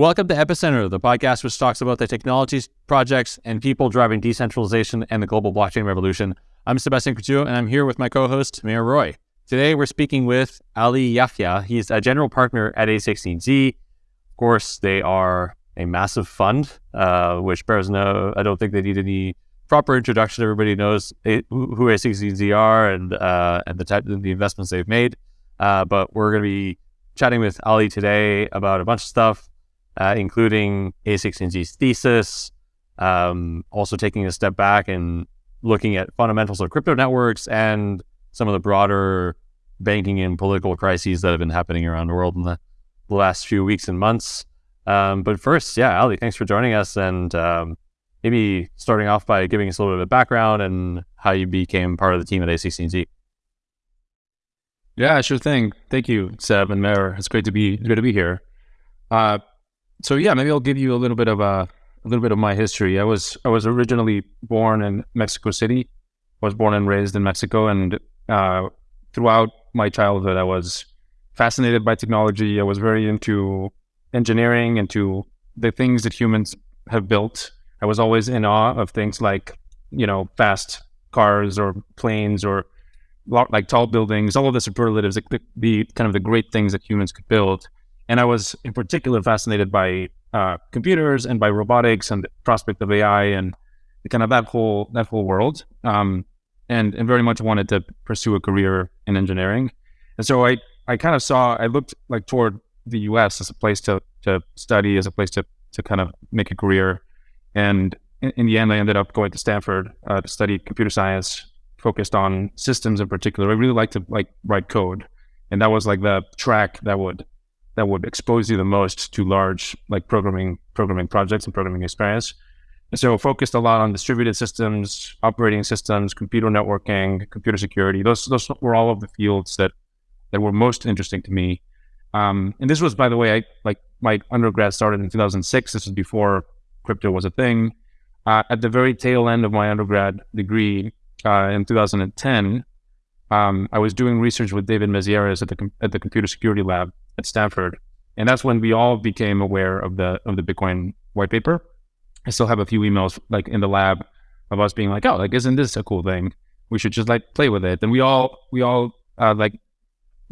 Welcome to Epicenter, the podcast which talks about the technologies, projects, and people driving decentralization and the global blockchain revolution. I'm Sebastien Couture, and I'm here with my co-host, Meher Roy. Today, we're speaking with Ali Yahya. He's a general partner at A16Z. Of course, they are a massive fund, uh, which bears no, I don't think they need any proper introduction. Everybody knows who A16Z are and, uh, and the type of the investments they've made. Uh, but we're going to be chatting with Ali today about a bunch of stuff uh, including A16Z's thesis, um, also taking a step back and looking at fundamentals of crypto networks and some of the broader banking and political crises that have been happening around the world in the, last few weeks and months. Um, but first, yeah, Ali, thanks for joining us. And um, maybe starting off by giving us a little bit of background and how you became part of the team at A16Z. Yeah, sure thing. Thank you, Seb and Meher. It's great to be great to be here. Uh, so yeah, maybe I'll give you a little bit of a, a little bit of my history. I was I was originally born in Mexico City. I was born and raised in Mexico, and uh, throughout my childhood, I was fascinated by technology. I was very into engineering, into the things that humans have built. I was always in awe of things like you know fast cars or planes or like tall buildings. All of the superlatives, the, the kind of the great things that humans could build. And I was in particular fascinated by uh, computers and by robotics and the prospect of AI and kind of that whole that whole world. Um, and and very much wanted to pursue a career in engineering. And so I I kind of saw I looked like toward the U.S. as a place to to study, as a place to to kind of make a career. And in, in the end, I ended up going to Stanford uh, to study computer science, focused on systems in particular. I really like to like write code, and that was like the track that would that would expose you the most to large like programming programming projects and programming experience. And so focused a lot on distributed systems, operating systems, computer networking, computer security. Those those were all of the fields that that were most interesting to me. Um, and this was, by the way, I like my undergrad started in 2006. This was before crypto was a thing. Uh, at the very tail end of my undergrad degree uh, in 2010, um, I was doing research with David Mazières at the at the Computer Security Lab, at Stanford. And that's when we all became aware of the of the Bitcoin white paper. I still have a few emails like in the lab of us being like, oh, like isn't this a cool thing? We should just like play with it. And we all we all uh, like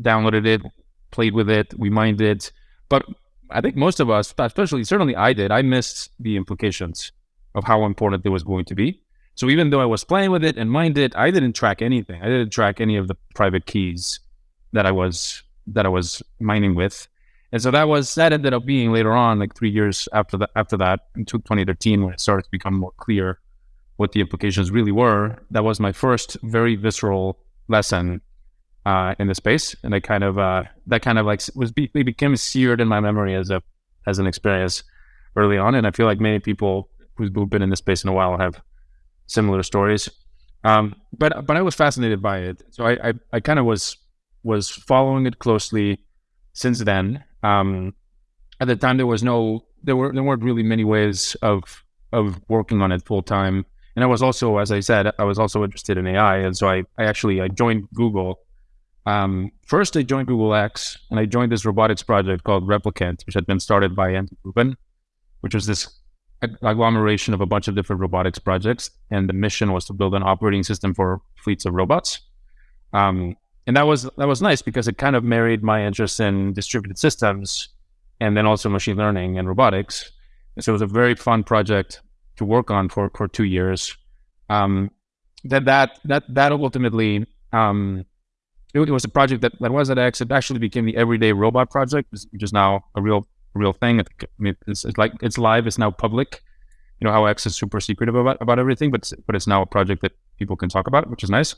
downloaded it, played with it, we mined it. But I think most of us, especially certainly I did, I missed the implications of how important it was going to be. So even though I was playing with it and mined it, I didn't track anything. I didn't track any of the private keys that I was that I was mining with. And so that was that ended up being later on, like three years after that, after that, in 2013, when it started to become more clear what the implications really were. That was my first very visceral lesson uh, in the space, and I kind of uh, that kind of like was be, became seared in my memory as a as an experience early on. And I feel like many people who've been in this space in a while have similar stories. Um, but but I was fascinated by it, so I I, I kind of was was following it closely since then. Um, at the time, there was no, there were there weren't really many ways of of working on it full time. And I was also, as I said, I was also interested in AI, and so I, I actually I joined Google. Um, first, I joined Google X, and I joined this robotics project called Replicant, which had been started by Andrew Rubin, which was this agglomeration of a bunch of different robotics projects. And the mission was to build an operating system for fleets of robots. Um, and that was that was nice because it kind of married my interest in distributed systems and then also machine learning and robotics. And so it was a very fun project to work on for for two years. Um, that that that that ultimately um, it, was a project that, that was at X. It actually became the Everyday Robot Project, which is now a real real thing. I mean, it's, it's like it's live. It's now public. You know how X is super secretive about about everything, but but it's now a project that people can talk about, which is nice.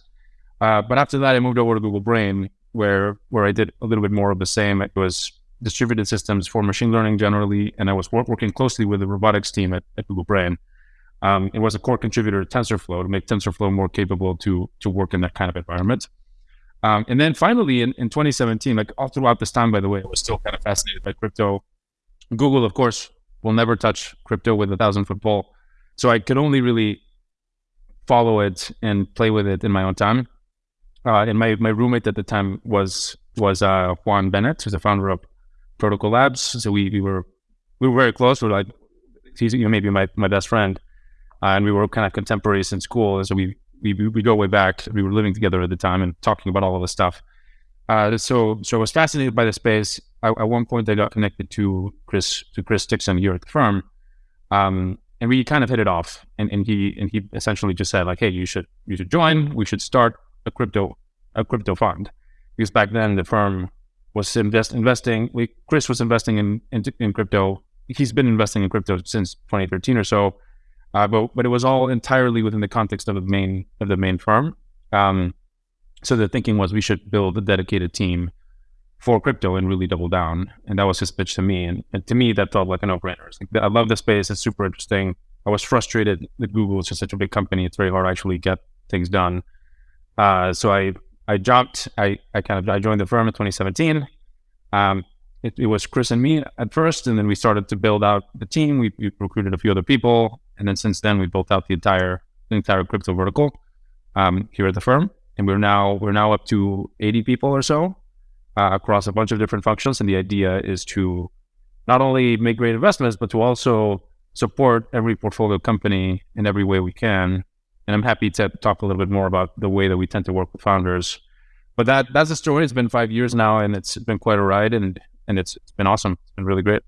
Uh, but after that, I moved over to Google Brain, where where I did a little bit more of the same. It was distributed systems for machine learning generally, and I was work, working closely with the robotics team at, at Google Brain. Um, it was a core contributor to TensorFlow to make TensorFlow more capable to to work in that kind of environment. Um, and then finally, in, in 2017, like all throughout this time, by the way, I was still kind of fascinated by crypto. Google, of course, will never touch crypto with a thousand foot pole. So I could only really follow it and play with it in my own time. Uh, and my, my roommate at the time was was uh, Juan Benet, who's the founder of Protocol Labs. So we, we were we were very close. We are like, he's you know maybe my my best friend, uh, and we were kind of contemporaries in school. And so we we we go way back. We were living together at the time and talking about all of this stuff. Uh, so so I was fascinated by the space. I, at one point, I got connected to Chris to Chris Dixon here at the firm, um, and we kind of hit it off. And, and he and he essentially just said like, "Hey, you should you should join. We should start a crypto a crypto fund." Because back then the firm was invest, investing. We, Chris was investing in, in, in crypto. He's been investing in crypto since 2013 or so, uh, but but it was all entirely within the context of the main of the main firm. Um, so the thinking was we should build a dedicated team for crypto and really double down. And that was his pitch to me. And, and to me, that felt like a no-brainer. Like, I love the space. It's super interesting. I was frustrated that Google is just such a big company. It's very hard to actually get things done. Uh, so I I jumped. I, I kind of I joined the firm in 2017. Um, it, it, was Chris and me at first, and then we started to build out the team. We, we, recruited a few other people, and then since then we built out the entire the entire crypto vertical um, here at the firm. And we're now we're now up to 80 people or so uh, across a bunch of different functions. And the idea is to not only make great investments, but to also support every portfolio company in every way we can and I'm happy to talk a little bit more about the way that we tend to work with founders. But that that's the story. It's been five years now, and it's been quite a ride, and and it's it's been awesome. It's been really great.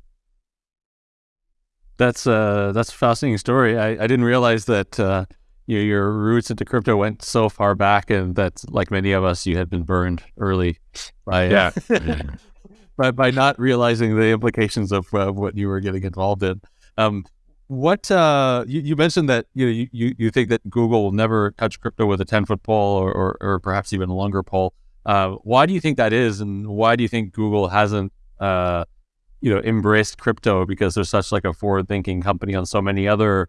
That's uh that's a fascinating story. I, I didn't realize that uh, your your roots into crypto went so far back, and that like many of us, you had been burned early by yeah. by by not realizing the implications of uh, what you were getting involved in. Um, what uh, you, you, mentioned that you, know, you you think that Google will never touch crypto with a ten foot pole or, or, or perhaps even a longer pole. Uh, why do you think that is, and why do you think Google hasn't uh, you know embraced crypto because they're such like a forward thinking company on so many other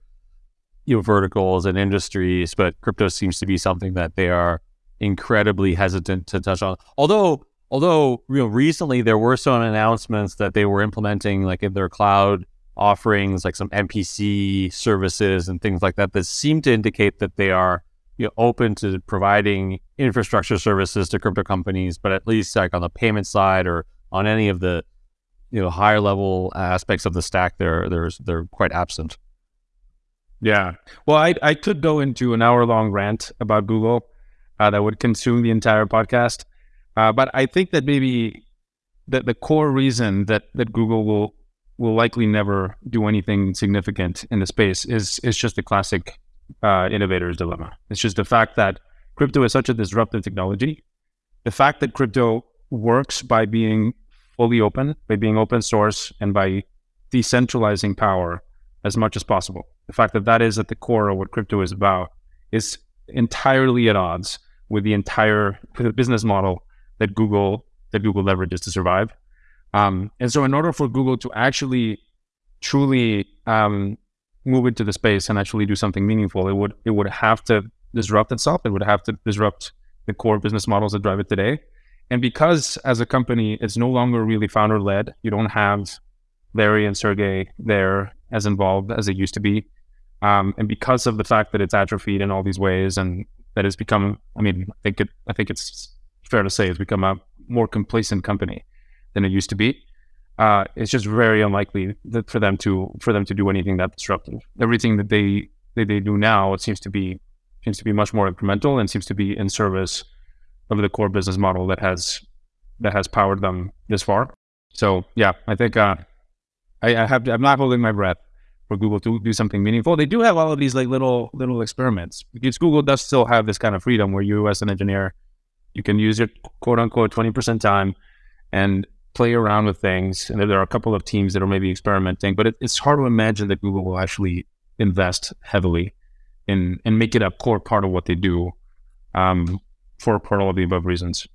you know verticals and industries, but crypto seems to be something that they are incredibly hesitant to touch on. Although although you know recently there were some announcements that they were implementing like in their cloud offerings like some MPC services and things like that that seem to indicate that they are you know, open to providing infrastructure services to crypto companies, but at least like on the payment side or on any of the you know higher level aspects of the stack, they're they're they're quite absent. Yeah, well, I I could go into an hour long rant about Google uh, that would consume the entire podcast, uh, but I think that maybe that the core reason that that Google will will likely never do anything significant in the space is is just the classic uh, innovator's dilemma. It's just the fact that crypto is such a disruptive technology. The fact that crypto works by being fully open, by being open source, and by decentralizing power as much as possible. The fact that that is at the core of what crypto is about is entirely at odds with the entire business model that Google that Google leverages to survive. Um, and so, in order for Google to actually truly um, move into the space and actually do something meaningful, it would it would have to disrupt itself. It would have to disrupt the core business models that drive it today. And because as a company, it's no longer really founder led, you don't have Larry and Sergey there as involved as it used to be. Um, and because of the fact that it's atrophied in all these ways and that it's become, I mean, I think it, I think it's fair to say it's become a more complacent company than it used to be. Uh, it's just very unlikely that for them to for them to do anything that disruptive. Everything that they that they do now, it seems to be seems to be much more incremental and seems to be in service of the core business model that has that has powered them this far. So yeah, I think uh, I, I have I'm not holding my breath for Google to do something meaningful. They do have all of these like little little experiments because Google does still have this kind of freedom where you as an engineer you can use your quote unquote 20% time and play around with things. And there are a couple of teams that are maybe experimenting, but it, it's hard to imagine that Google will actually invest heavily in and make it a core part of what they do um, for, for all of the above reasons.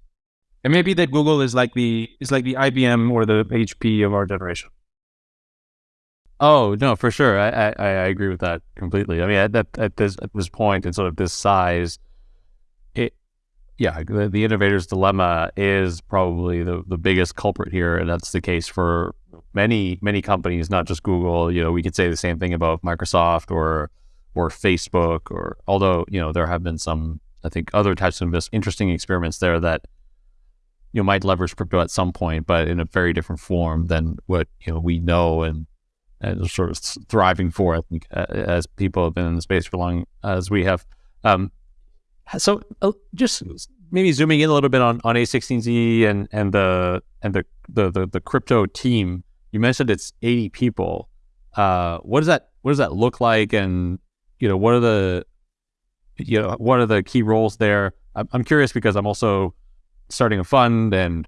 It may be that Google is like the is like the IBM or the HP of our generation. Oh no, for sure. I, I, I agree with that completely. I mean, at, at, at this at this point and sort of this size, it yeah, the, the innovator's dilemma is probably the, the biggest culprit here, and that's the case for many many companies, not just Google. You know, we could say the same thing about Microsoft or or Facebook, or although you know there have been some, I think, other types of interesting experiments there that you know might leverage crypto at some point, but in a very different form than what you know we know and and sort of thriving for. I think as people have been in the space for long as we have. Um, so uh, just maybe zooming in a little bit on, on A16Z and and the and the, the the the crypto team. You mentioned it's 80 people. Uh, what does that what does that look like? And you know, what are the you know what are the key roles there? I'm, I'm curious because I'm also starting a fund, and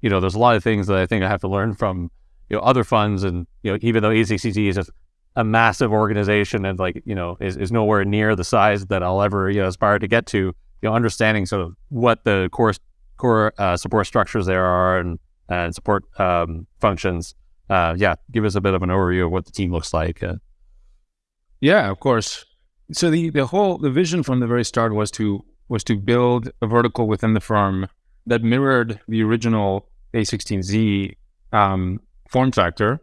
you know, there's a lot of things that I think I have to learn from you know other funds, and you know, even though A16Z is just a massive organization and like you know is, is nowhere near the size that I'll ever you know aspire to get to. You know, understanding sort of what the core core uh, support structures there are and and support um, functions. Uh, yeah, give us a bit of an overview of what the team looks like. Uh, yeah, of course. So the the whole the vision from the very start was to was to build a vertical within the firm that mirrored the original A16Z um, form factor,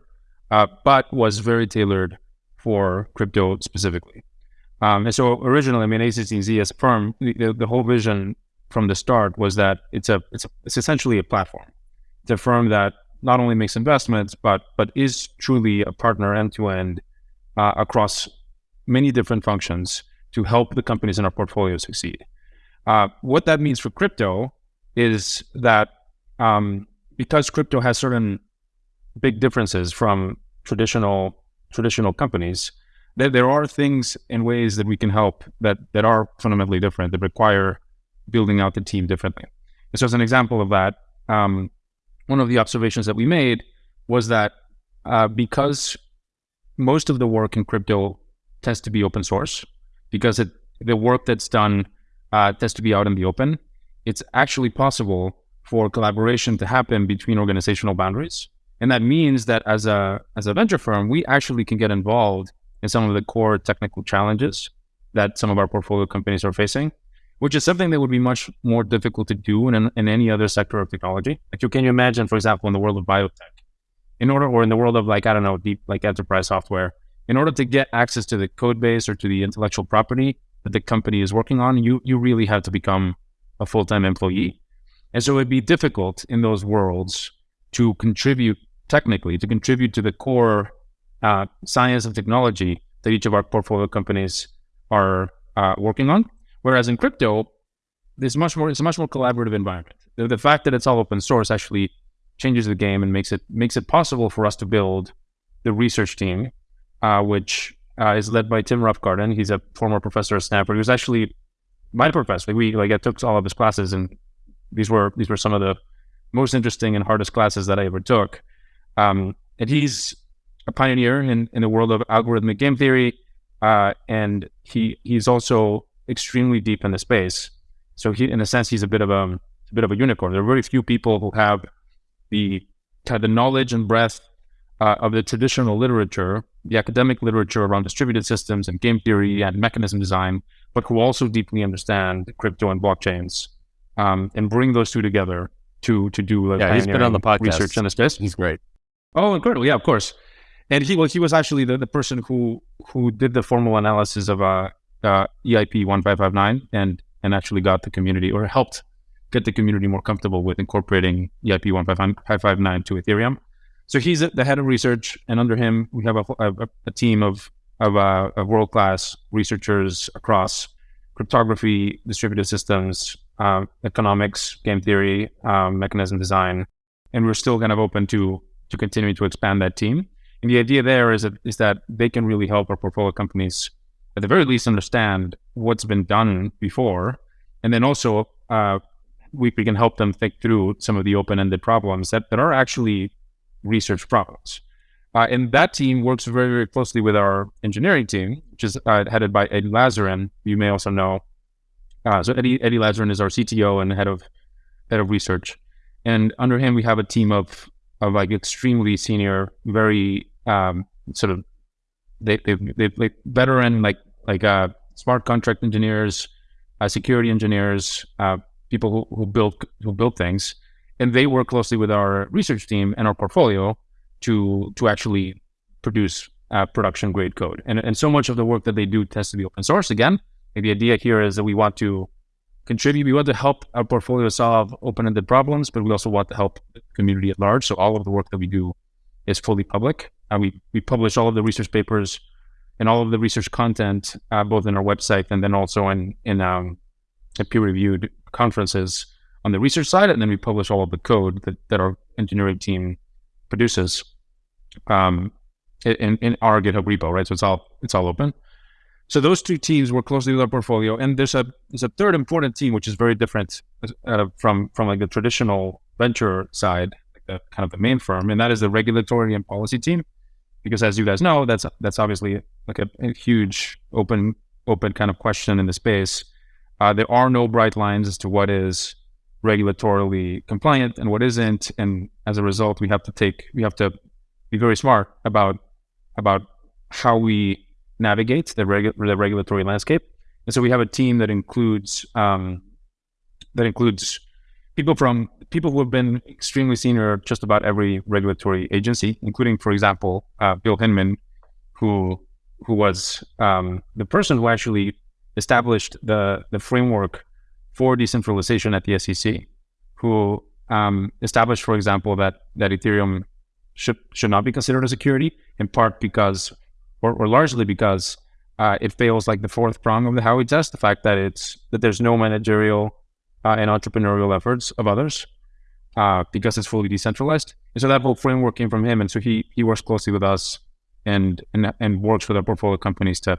uh, but was very tailored for crypto specifically. Um, and so originally, I mean, A16Z as a firm, the, the, whole vision from the start was that it's a it's a, it's essentially a platform. It's a firm that not only makes investments, but but is truly a partner end to end across many different functions to help the companies in our portfolio succeed. Uh, what that means for crypto is that um, because crypto has certain big differences from traditional traditional companies, there, there are things and ways that we can help that, that are fundamentally different that require building out the team differently. And so as an example of that, um, one of the observations that we made was that uh, because most of the work in crypto tends to be open source, because it, the work that's done uh, tends to be out in the open, it's actually possible for collaboration to happen between organizational boundaries. And that means that as a as a venture firm, we actually can get involved in some of the core technical challenges that some of our portfolio companies are facing, which is something that would be much more difficult to do in, in any other sector of technology. Like you can you imagine, for example, in the world of biotech, in order or in the world of like, I don't know, deep like enterprise software, in order to get access to the code base or to the intellectual property that the company is working on, you you really have to become a full-time employee. And so it'd be difficult in those worlds to contribute technically, to contribute to the core uh, science and technology that each of our portfolio companies are uh, working on. Whereas in crypto, there's much more. It's a much more collaborative environment. The, the, fact that it's all open source actually changes the game and makes it makes it possible for us to build the research team, uh, which uh, is led by Tim Roughgarden. He's a former professor at Stanford. He was actually my professor. We like I took all of his classes, and these were these were some of the most interesting and hardest classes that I ever took. Um, and he's a pioneer in, in the world of algorithmic game theory, uh, and he he's also extremely deep in the space. So he, in a sense, he's a bit of a, a bit of a unicorn. There are very few people who have the kind of the knowledge and breadth uh, of the traditional literature, the academic literature around distributed systems and game theory and mechanism design, but who also deeply understand crypto and blockchains, um, and bring those two together to to do like yeah, he's been on the podcast research in the space. He's great. Oh, incredible! Yeah, of course. And he was he was actually the, the person who who did the formal analysis of uh, uh, EIP one five five nine and and actually got the community or helped get the community more comfortable with incorporating EIP one five five nine to Ethereum. So he's the head of research, and under him we have a, a, a team of of, uh, of world class researchers across cryptography, distributed systems, uh, economics, game theory, um, mechanism design, and we're still kind of open to to continuing to expand that team. And the idea there is that is that they can really help our portfolio companies at the very least understand what's been done before, and then also uh, we, we can help them think through some of the open-ended problems that, that are actually research problems. Uh, and that team works very, very closely with our engineering team, which is uh, headed by Ed Lazzarin. You may also know. Uh, so Eddie, Eddie Lazzarin is our CTO and head of head of research, and under him we have a team of of like extremely senior, very um, sort of they they they like veteran like like uh, smart contract engineers, uh, security engineers, uh, people who, who build who build things, and they work closely with our research team and our portfolio to to actually produce uh, production grade code. And and so much of the work that they do tends to be open source. Again, the idea here is that we want to contribute. We want to help our portfolio solve open-ended problems, but we also want to help the community at large. So all of the work that we do is fully public. Uh, we we publish all of the research papers and all of the research content uh, both in our website and then also in in um, peer reviewed conferences on the research side, and then we publish all of the code that, that our engineering team produces um, in, in our GitHub repo, right? So it's all it's all open. So those two teams work closely with our portfolio, and there's a there's a third important team which is very different uh, from from like the traditional venture side, like the kind of the main firm, and that is the regulatory and policy team. Because as you guys know, that's that's obviously like a, a huge open open kind of question in the space. Uh, there are no bright lines as to what is regulatorily compliant and what isn't, and as a result, we have to take we have to be very smart about about how we navigate the, regu- the regulatory landscape. And so we have a team that includes um, that includes people from people who have been extremely senior just about every regulatory agency, including, for example, uh, Bill Hinman, who who was um, the person who actually established the the framework for decentralization at the SEC, who um, established, for example, that that Ethereum should should not be considered a security, in part because, or, or largely because, uh, it fails like the fourth prong of the Howey test, the fact that it's that there's no managerial uh, and entrepreneurial efforts of others, uh, because it's fully decentralized. And so that whole framework came from him, and so he he works closely with us and and and works with our portfolio companies to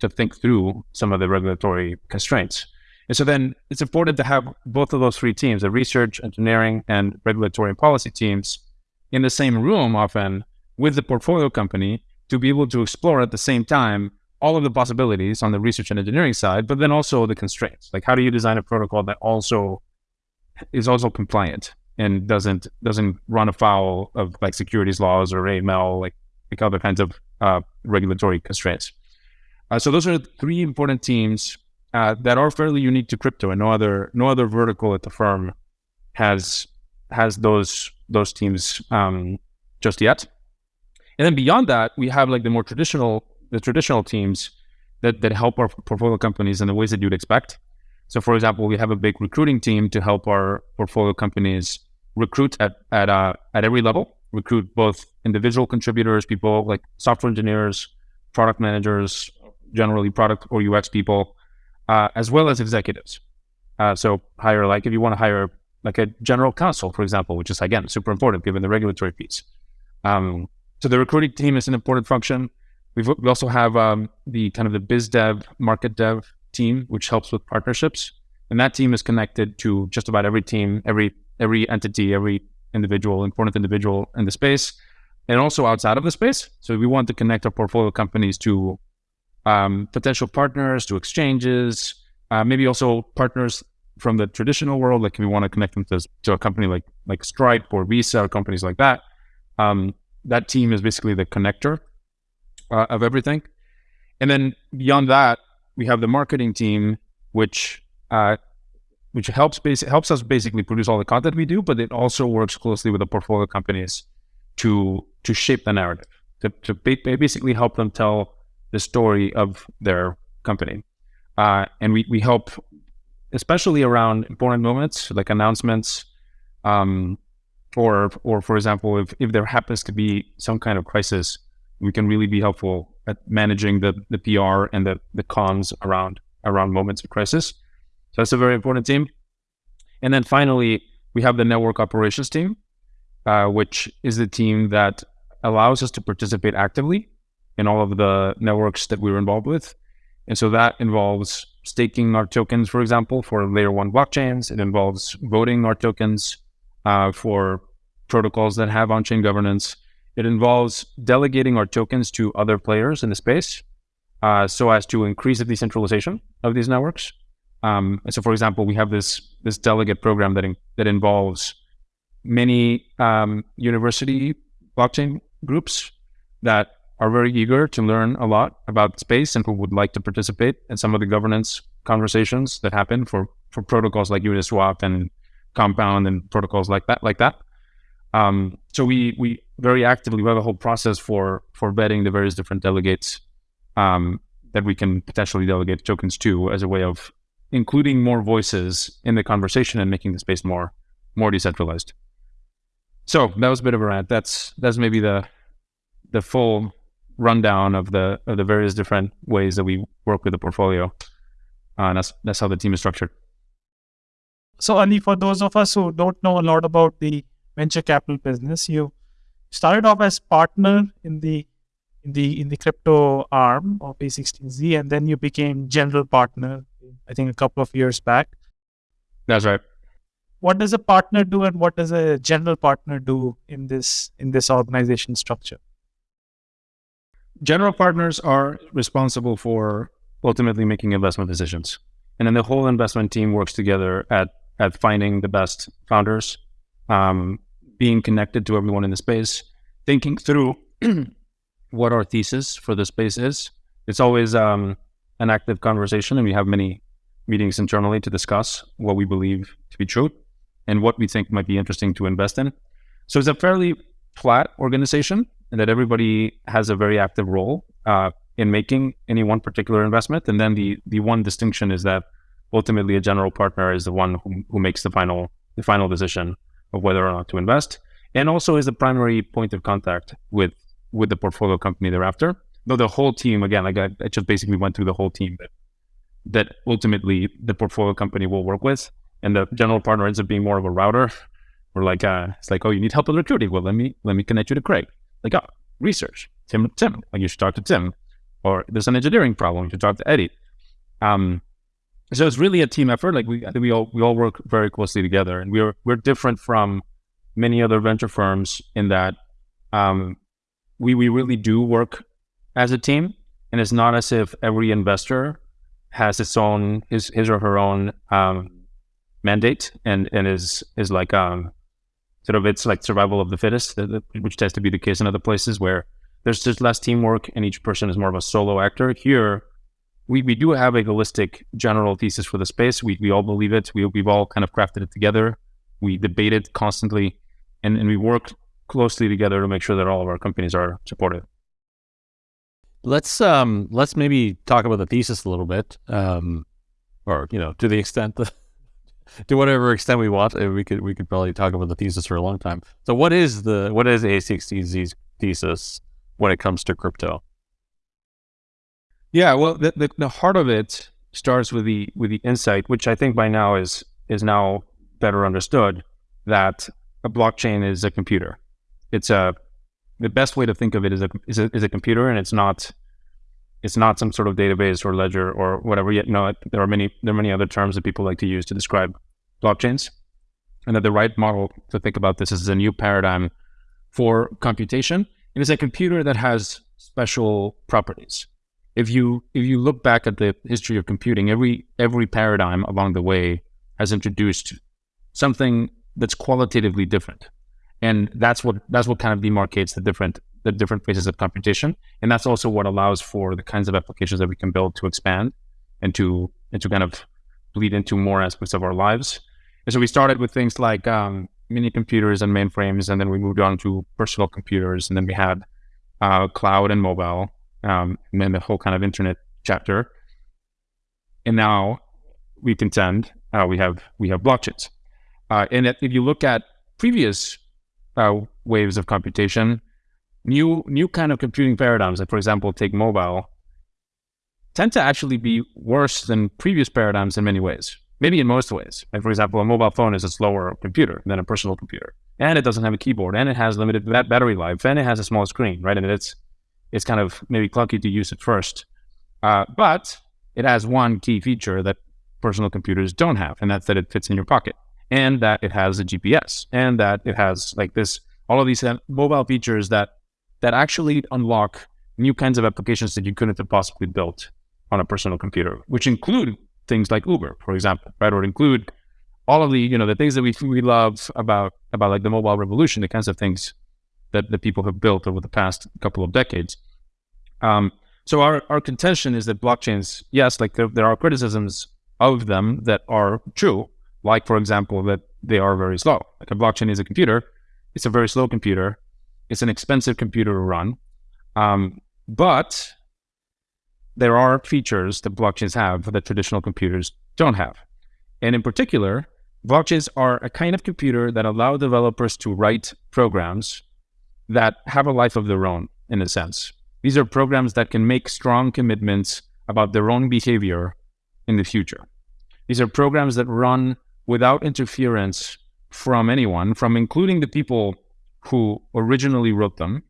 to think through some of the regulatory constraints. And so then it's important to have both of those three teams, the research, engineering, and regulatory and policy teams, in the same room often with the portfolio company to be able to explore at the same time all of the possibilities on the research and engineering side, but then also the constraints. Like how do you design a protocol that also is also compliant and doesn't doesn't run afoul of like securities laws or AML, like like other kinds of uh, regulatory constraints. Uh, so those are three important teams uh, that are fairly unique to crypto, and no other no other vertical at the firm has has those those teams um, just yet. And then beyond that, we have like the more traditional the traditional teams that that help our portfolio companies in the ways that you'd expect. So, for example, we have a big recruiting team to help our portfolio companies recruit at at uh, at every level. Recruit both individual contributors, people like software engineers, product managers, generally product or UX people, uh, as well as executives. Uh, so hire like if you want to hire like a general counsel, for example, which is again super important given the regulatory piece. Um, so the recruiting team is an important function. We've, we also have um, the kind of the biz dev, market dev team, which helps with partnerships, and that team is connected to just about every team, every every entity, every individual, important individual in the space, and also outside of the space. So we want to connect our portfolio companies to um, potential partners, to exchanges, uh, maybe also partners from the traditional world. Like if we want to connect them to, to a company like like Stripe or Visa or companies like that. Um, that team is basically the connector uh, of everything. And then beyond that, we have the marketing team, which uh, which helps bas- helps us basically produce all the content we do, but it also works closely with the portfolio companies to to shape the narrative, to, to ba- basically help them tell the story of their company. Uh, and we, we help, especially around important moments like announcements, um, or, or for example, if, if there happens to be some kind of crisis, we can really be helpful at managing the, the PR and the, the cons around, around moments of crisis. So that's a very important team. And then finally, we have the network operations team, uh, which is the team that allows us to participate actively in all of the networks that we were involved with. And so that involves staking our tokens, for example, for layer one blockchains. It involves voting our tokens uh, for protocols that have on chain governance. It involves delegating our tokens to other players in the space uh, so as to increase the decentralization of these networks. Um, so, for example, we have this this delegate program that in, that involves many um, university blockchain groups that are very eager to learn a lot about space and who would like to participate in some of the governance conversations that happen for, for protocols like Uniswap and Compound and protocols like that, like that. Um, so we we very actively we have a whole process for for vetting the various different delegates um, that we can potentially delegate tokens to as a way of including more voices in the conversation and making the space more more decentralized. So that was a bit of a rant. That's that's maybe the the full rundown of the of the various different ways that we work with the portfolio. Uh, and that's that's how the team is structured. So, Ali, for those of us who don't know a lot about the venture capital business, you started off as partner in the in the in the crypto arm of A16Z, and then you became general partner. I think a couple of years back. That's right. What does a partner do, and what does a general partner do in this in this organization structure? General partners are responsible for ultimately making investment decisions, and then the whole investment team works together at at finding the best founders, um, being connected to everyone in the space, thinking through what our thesis for the space is. It's always um, an active conversation, and we have many meetings internally to discuss what we believe to be true and what we think might be interesting to invest in. So it's a fairly flat organization, and that everybody has a very active role uh, in making any one particular investment. And then the the one distinction is that ultimately a general partner is the one who, who makes the final the final decision of whether or not to invest, and also is the primary point of contact with with the portfolio company thereafter. Though the whole team, again, like I, I just basically went through the whole team that that ultimately the portfolio company will work with, and the general partner ends up being more of a router. Or like, uh, it's like, oh, you need help with recruiting. Well, let me let me connect you to Craig. Like, oh, research, Tim, Tim. Like, you should talk to Tim. Or there's an engineering problem. You should talk to Eddie. Um, so it's really a team effort. Like we, we all we all work very closely together, and we're we're different from many other venture firms in that um, we we really do work as a team, and it's not as if every investor has its own his his or her own um, mandate, and and is is like um sort of it's like survival of the fittest, which tends to be the case in other places where there's just less teamwork and each person is more of a solo actor. Here, we, we do have a holistic general thesis for the space. We, we all believe it. We, we've all kind of crafted it together. We debate it constantly and, and we work closely together to make sure that all of our companies are supported. Let's um let's maybe talk about the thesis a little bit, um, or you know, to the extent that to whatever extent we want, we could we could probably talk about the thesis for a long time. So, what is the what is A16Z's thesis when it comes to crypto? Yeah, well, the, the, the heart of it starts with the with the insight, which I think by now is is now better understood that a blockchain is a computer. It's a the best way to think of it is a, is a, is a computer, and it's not it's not some sort of database or ledger or whatever. Yet, no, there are many there are many other terms that people like to use to describe blockchains, and that the right model to think about this is a new paradigm for computation. It is a computer that has special properties. If you if you look back at the history of computing, every every paradigm along the way has introduced something that's qualitatively different. And that's what that's what kind of demarcates the different the different phases of computation and that's also what allows for the kinds of applications that we can build to expand and to and to kind of bleed into more aspects of our lives. And so we started with things like um, mini computers and mainframes and then we moved on to personal computers and then we had uh, cloud and mobile um, and then the whole kind of internet chapter and now we contend uh, we have we have blockchains uh, and if you look at previous uh, waves of computation, new new kind of computing paradigms, like for example, take mobile, tend to actually be worse than previous paradigms in many ways. Maybe in most ways. Like for example, a mobile phone is a slower computer than a personal computer, and it doesn't have a keyboard, and it has limited battery life, and it has a small screen, right? And it's it's kind of maybe clunky to use at first, uh, but it has one key feature that personal computers don't have, and that's that it fits in your pocket and that it has a GPS and that it has like this, all of these uh, mobile features that, that actually unlock new kinds of applications that you couldn't have possibly built on a personal computer, which include things like Uber, for example, right? Or include all of the, you know, the things that we, we love about, about like the mobile revolution, the kinds of things that people have built over the past couple of decades. Um, so our, our contention is that blockchains, yes, like there, there are criticisms of them that are true, like, for example, that they are very slow. Like a blockchain is a computer, it's a very slow computer. It's an expensive computer to run. Um, but there are features that blockchains have that traditional computers don't have. And in particular, blockchains are a kind of computer that allow developers to write programs that have a life of their own, in a sense. These are programs that can make strong commitments about their own behavior in the future. These are programs that run without interference from anyone, from including the people who originally wrote them,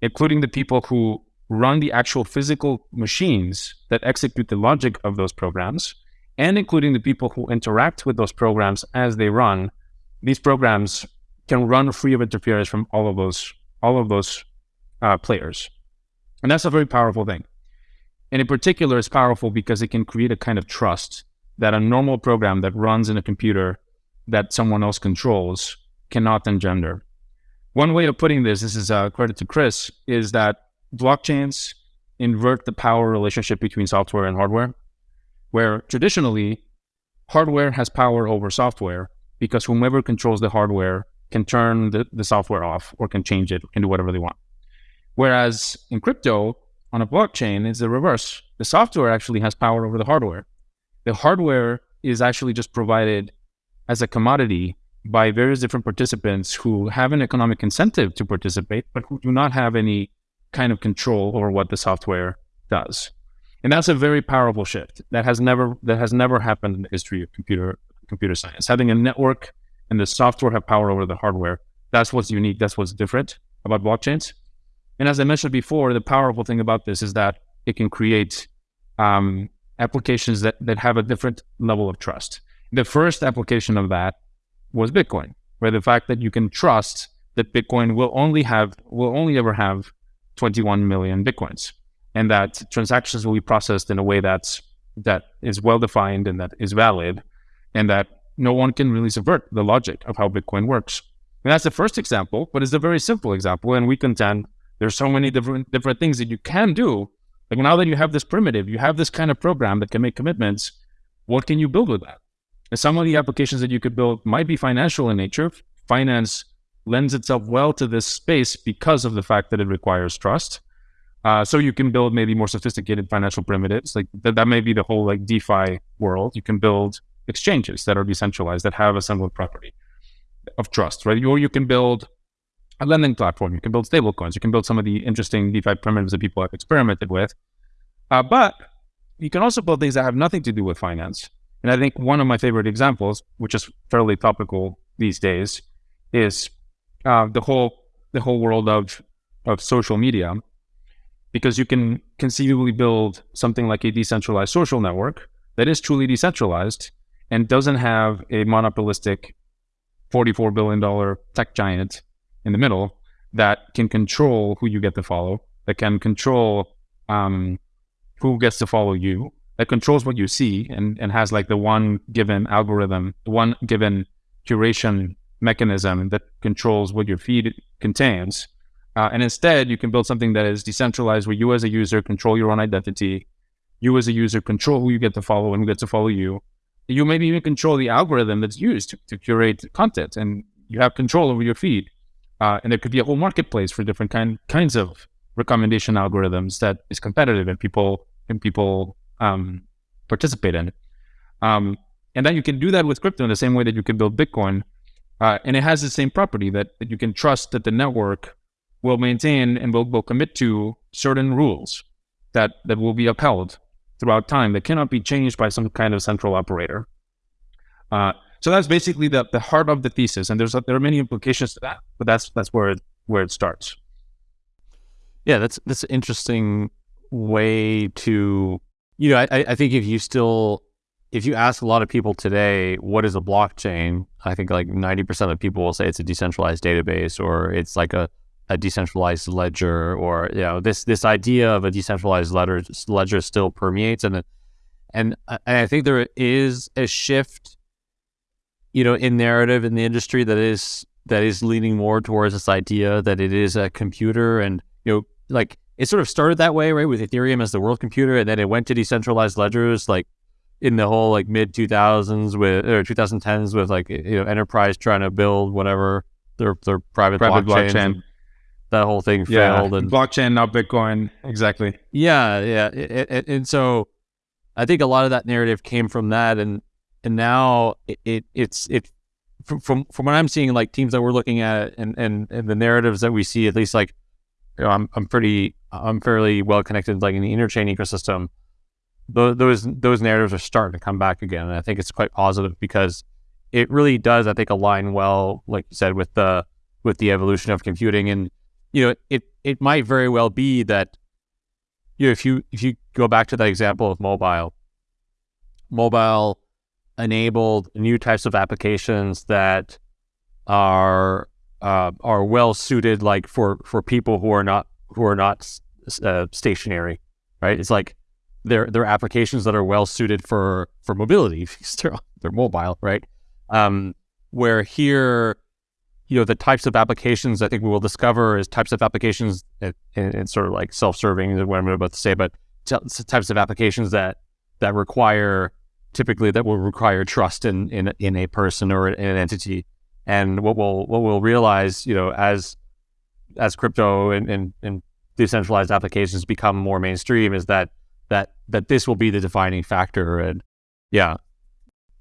including the people who run the actual physical machines that execute the logic of those programs, and including the people who interact with those programs as they run. These programs can run free of interference from all of those all of those uh, players, and that's a very powerful thing. And in particular, it's powerful because it can create a kind of trust that a normal program that runs in a computer that someone else controls cannot engender. One way of putting this, this is a uh, credit to Chris, is that blockchains invert the power relationship between software and hardware, where traditionally hardware has power over software because whomever controls the hardware can turn the, the software off or can change it, can do whatever they want. Whereas in crypto, on a blockchain, it's the reverse. The software actually has power over the hardware. The hardware is actually just provided as a commodity by various different participants who have an economic incentive to participate, but who do not have any kind of control over what the software does. And that's a very powerful shift that has never that has never happened in the history of computer computer science. Having a network and the software have power over the hardware. That's what's unique. That's what's different about blockchains. And as I mentioned before, the powerful thing about this is that it can create um, applications that, that have a different level of trust. The first application of that was Bitcoin, where the fact that you can trust that Bitcoin will only have will only ever have 21 million Bitcoins, and that transactions will be processed in a way that's that is well defined and that is valid, and that no one can really subvert the logic of how Bitcoin works. And that's the first example, but it's a very simple example, and we contend there's so many different different things that you can do. Like now that you have this primitive, you have this kind of program that can make commitments. What can you build with that? And some of the applications that you could build might be financial in nature. Finance lends itself well to this space because of the fact that it requires trust. Uh, so you can build maybe more sophisticated financial primitives. Like th- that may be the whole like DeFi world. You can build exchanges that are decentralized that have a similar property of trust, right? Or you can build a lending platform. You can build stablecoins. You can build some of the interesting DeFi primitives that people have experimented with. Uh, but you can also build things that have nothing to do with finance. And I think one of my favorite examples, which is fairly topical these days, is uh, the whole the whole world of of social media, because you can conceivably build something like a decentralized social network that is truly decentralized and doesn't have a monopolistic $44 billion tech giant in the middle that can control who you get to follow, that can control um, who gets to follow you, that controls what you see and, and has like the one given algorithm, the one given curation mechanism that controls what your feed contains. Uh, and instead, you can build something that is decentralized where you as a user control your own identity. You as a user control who you get to follow and who gets to follow you. You maybe even control the algorithm that's used to, to curate content and you have control over your feed. Uh, and there could be a whole marketplace for different kind, kinds of recommendation algorithms that is competitive and people and people um, participate in it. Um, and then you can do that with crypto in the same way that you can build Bitcoin. Uh, and it has the same property that, that you can trust that the network will maintain and will, will commit to certain rules that, that will be upheld throughout time that cannot be changed by some kind of central operator. Uh, so that's basically the, the heart of the thesis, and there's there are many implications to that, but that's that's where it, where it starts. Yeah, that's that's an interesting way to you know. I, I think if you still if you ask a lot of people today what is a blockchain, I think like ninety percent of people will say it's a decentralized database or it's like a a decentralized ledger or you know this this idea of a decentralized ledger ledger still permeates and and and I think there is a shift you know, in narrative in the industry that is that is leaning more towards this idea that it is a computer and you know, like it sort of started that way, right, with Ethereum as the world computer, and then it went to decentralized ledgers, like in the whole like mid two thousands with or two thousand tens with like you know enterprise trying to build whatever their their private, private blockchain. That whole thing yeah, failed, and blockchain, not Bitcoin, exactly. Yeah, yeah, it, it, and so I think a lot of that narrative came from that, and and now it, it it's it from, from from what I'm seeing, like teams that we're looking at and and, and the narratives that we see, at least like you know, I'm I'm pretty I'm fairly well connected like in the interchain ecosystem. Those those those narratives are starting to come back again, and I think it's quite positive because it really does, I think, align well, like you said, with the with the evolution of computing. And you know, it it might very well be that you know if you if you go back to that example of mobile, mobile enabled new types of applications that are uh, are well suited, like for for people who are not who are not uh, stationary, right? It's like they're they're applications that are well suited for for mobility because they're they're mobile, right? Um, where here, you know, the types of applications I think we will discover is types of applications and, and sort of like self-serving is what I'm about to say, but types of applications that that require typically that will require trust in in, in a person or in an entity. And what we'll what we'll realize, you know, as as crypto and, and, and decentralized applications become more mainstream is that that that this will be the defining factor and yeah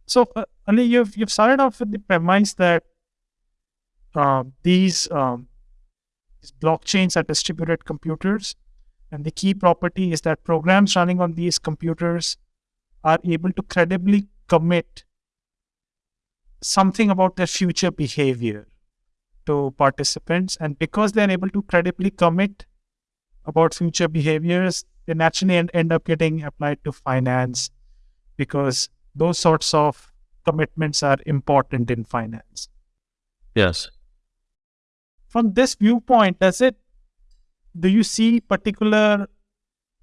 so uh, Ali, you've you've started off with the premise that uh, these um, these blockchains are distributed computers and the key property is that programs running on these computers are able to credibly commit something about their future behavior to participants. And because they're able to credibly commit about future behaviors, they naturally end, end up getting applied to finance because those sorts of commitments are important in finance. Yes. From this viewpoint, does it do you see particular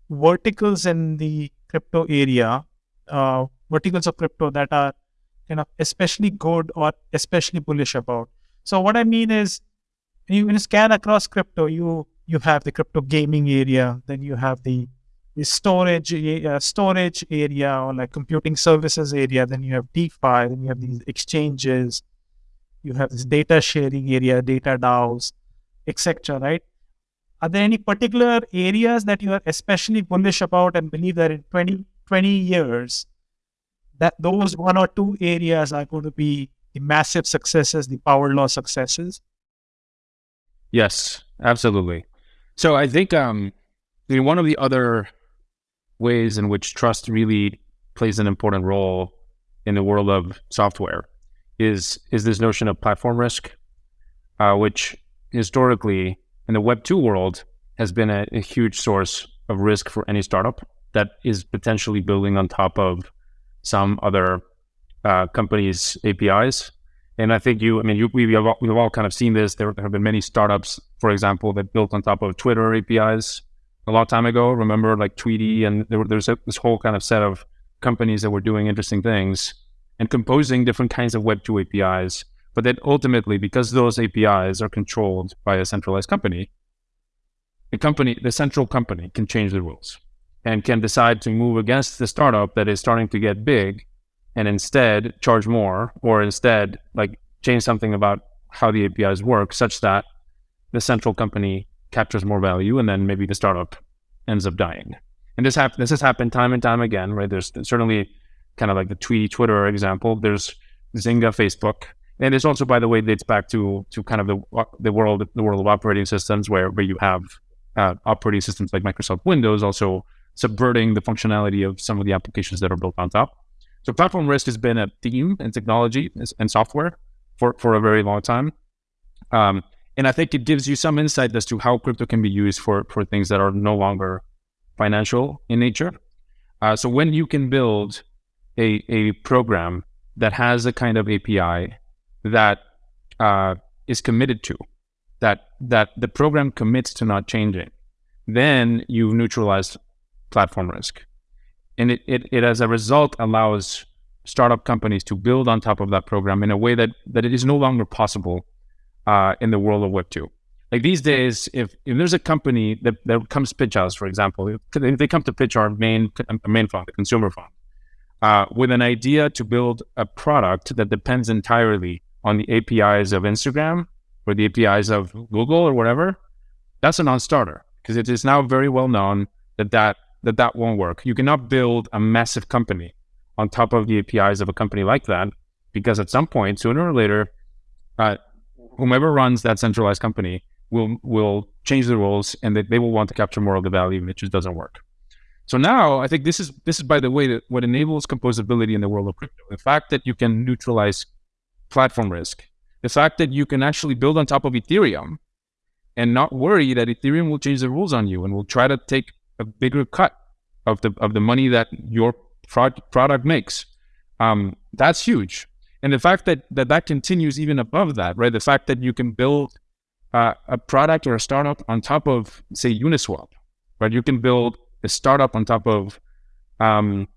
verticals in the crypto area, uh, verticals of crypto that are kind of especially good or especially bullish about? So what I mean is, you, when you scan across crypto, you you have the crypto gaming area, then you have the the storage uh, storage area or like computing services area, then you have DeFi, then you have these exchanges, you have this data sharing area, data DAOs, etc. Right? Are there any particular areas that you are especially bullish about and believe that in 20, 20 years, that those one or two areas are going to be the massive successes, the power law successes? Yes, absolutely. So I think um, one of the other ways in which trust really plays an important role in the world of software is is this notion of platform risk, uh, which historically in the Web two world has been a, a huge source of risk for any startup that is potentially building on top of some other uh, companies' APIs. And I think you, I mean, you, we, have all, we've all kind of seen this. There, there have been many startups, for example, that built on top of Twitter APIs a long time ago. Remember, like Tweetie, and there, there's this whole kind of set of companies that were doing interesting things and composing different kinds of Web2 APIs. But then ultimately, because those APIs are controlled by a centralized company, the company, the central company, can change the rules and can decide to move against the startup that is starting to get big and instead charge more or instead like change something about how the APIs work such that the central company captures more value and then maybe the startup ends up dying. And this, hap- this has happened time and time again, right? There's certainly kind of like the Tweetie Twitter example. There's Zynga Facebook. And this also, by the way, dates back to to kind of the the world the world of operating systems where, where you have uh, operating systems like Microsoft Windows also subverting the functionality of some of the applications that are built on top. So platform risk has been a theme in technology and software for, for a very long time. Um, and I think it gives you some insight as to how crypto can be used for, for things that are no longer financial in nature. Uh, so when you can build a, a program that has a kind of API that uh, is committed to, that that the program commits to not changing, then you've neutralized platform risk. And it, it, it, as a result, allows startup companies to build on top of that program in a way that, that it is no longer possible uh, in the world of Web 2. Like these days, if, if there's a company that, that comes pitch us, for example, if they come to pitch our main, main fund, the consumer fund, uh, with an idea to build a product that depends entirely on the APIs of Instagram or the APIs of Google or whatever, that's a non-starter because it is now very well known that that that that won't work. You cannot build a massive company on top of the APIs of a company like that because at some point, sooner or later, uh, whomever runs that centralized company will will change the rules, and they, they will want to capture more of the value, and it just doesn't work. So now, I think this is this is by the way that what enables composability in the world of crypto. The fact that you can neutralize platform risk, the fact that you can actually build on top of Ethereum and not worry that Ethereum will change the rules on you and will try to take a bigger cut of the of the money that your pro- product makes. Um, that's huge. And the fact that, that that continues even above that, right? The fact that you can build uh, a product or a startup on top of, say, Uniswap, right? You can build a startup on top of um,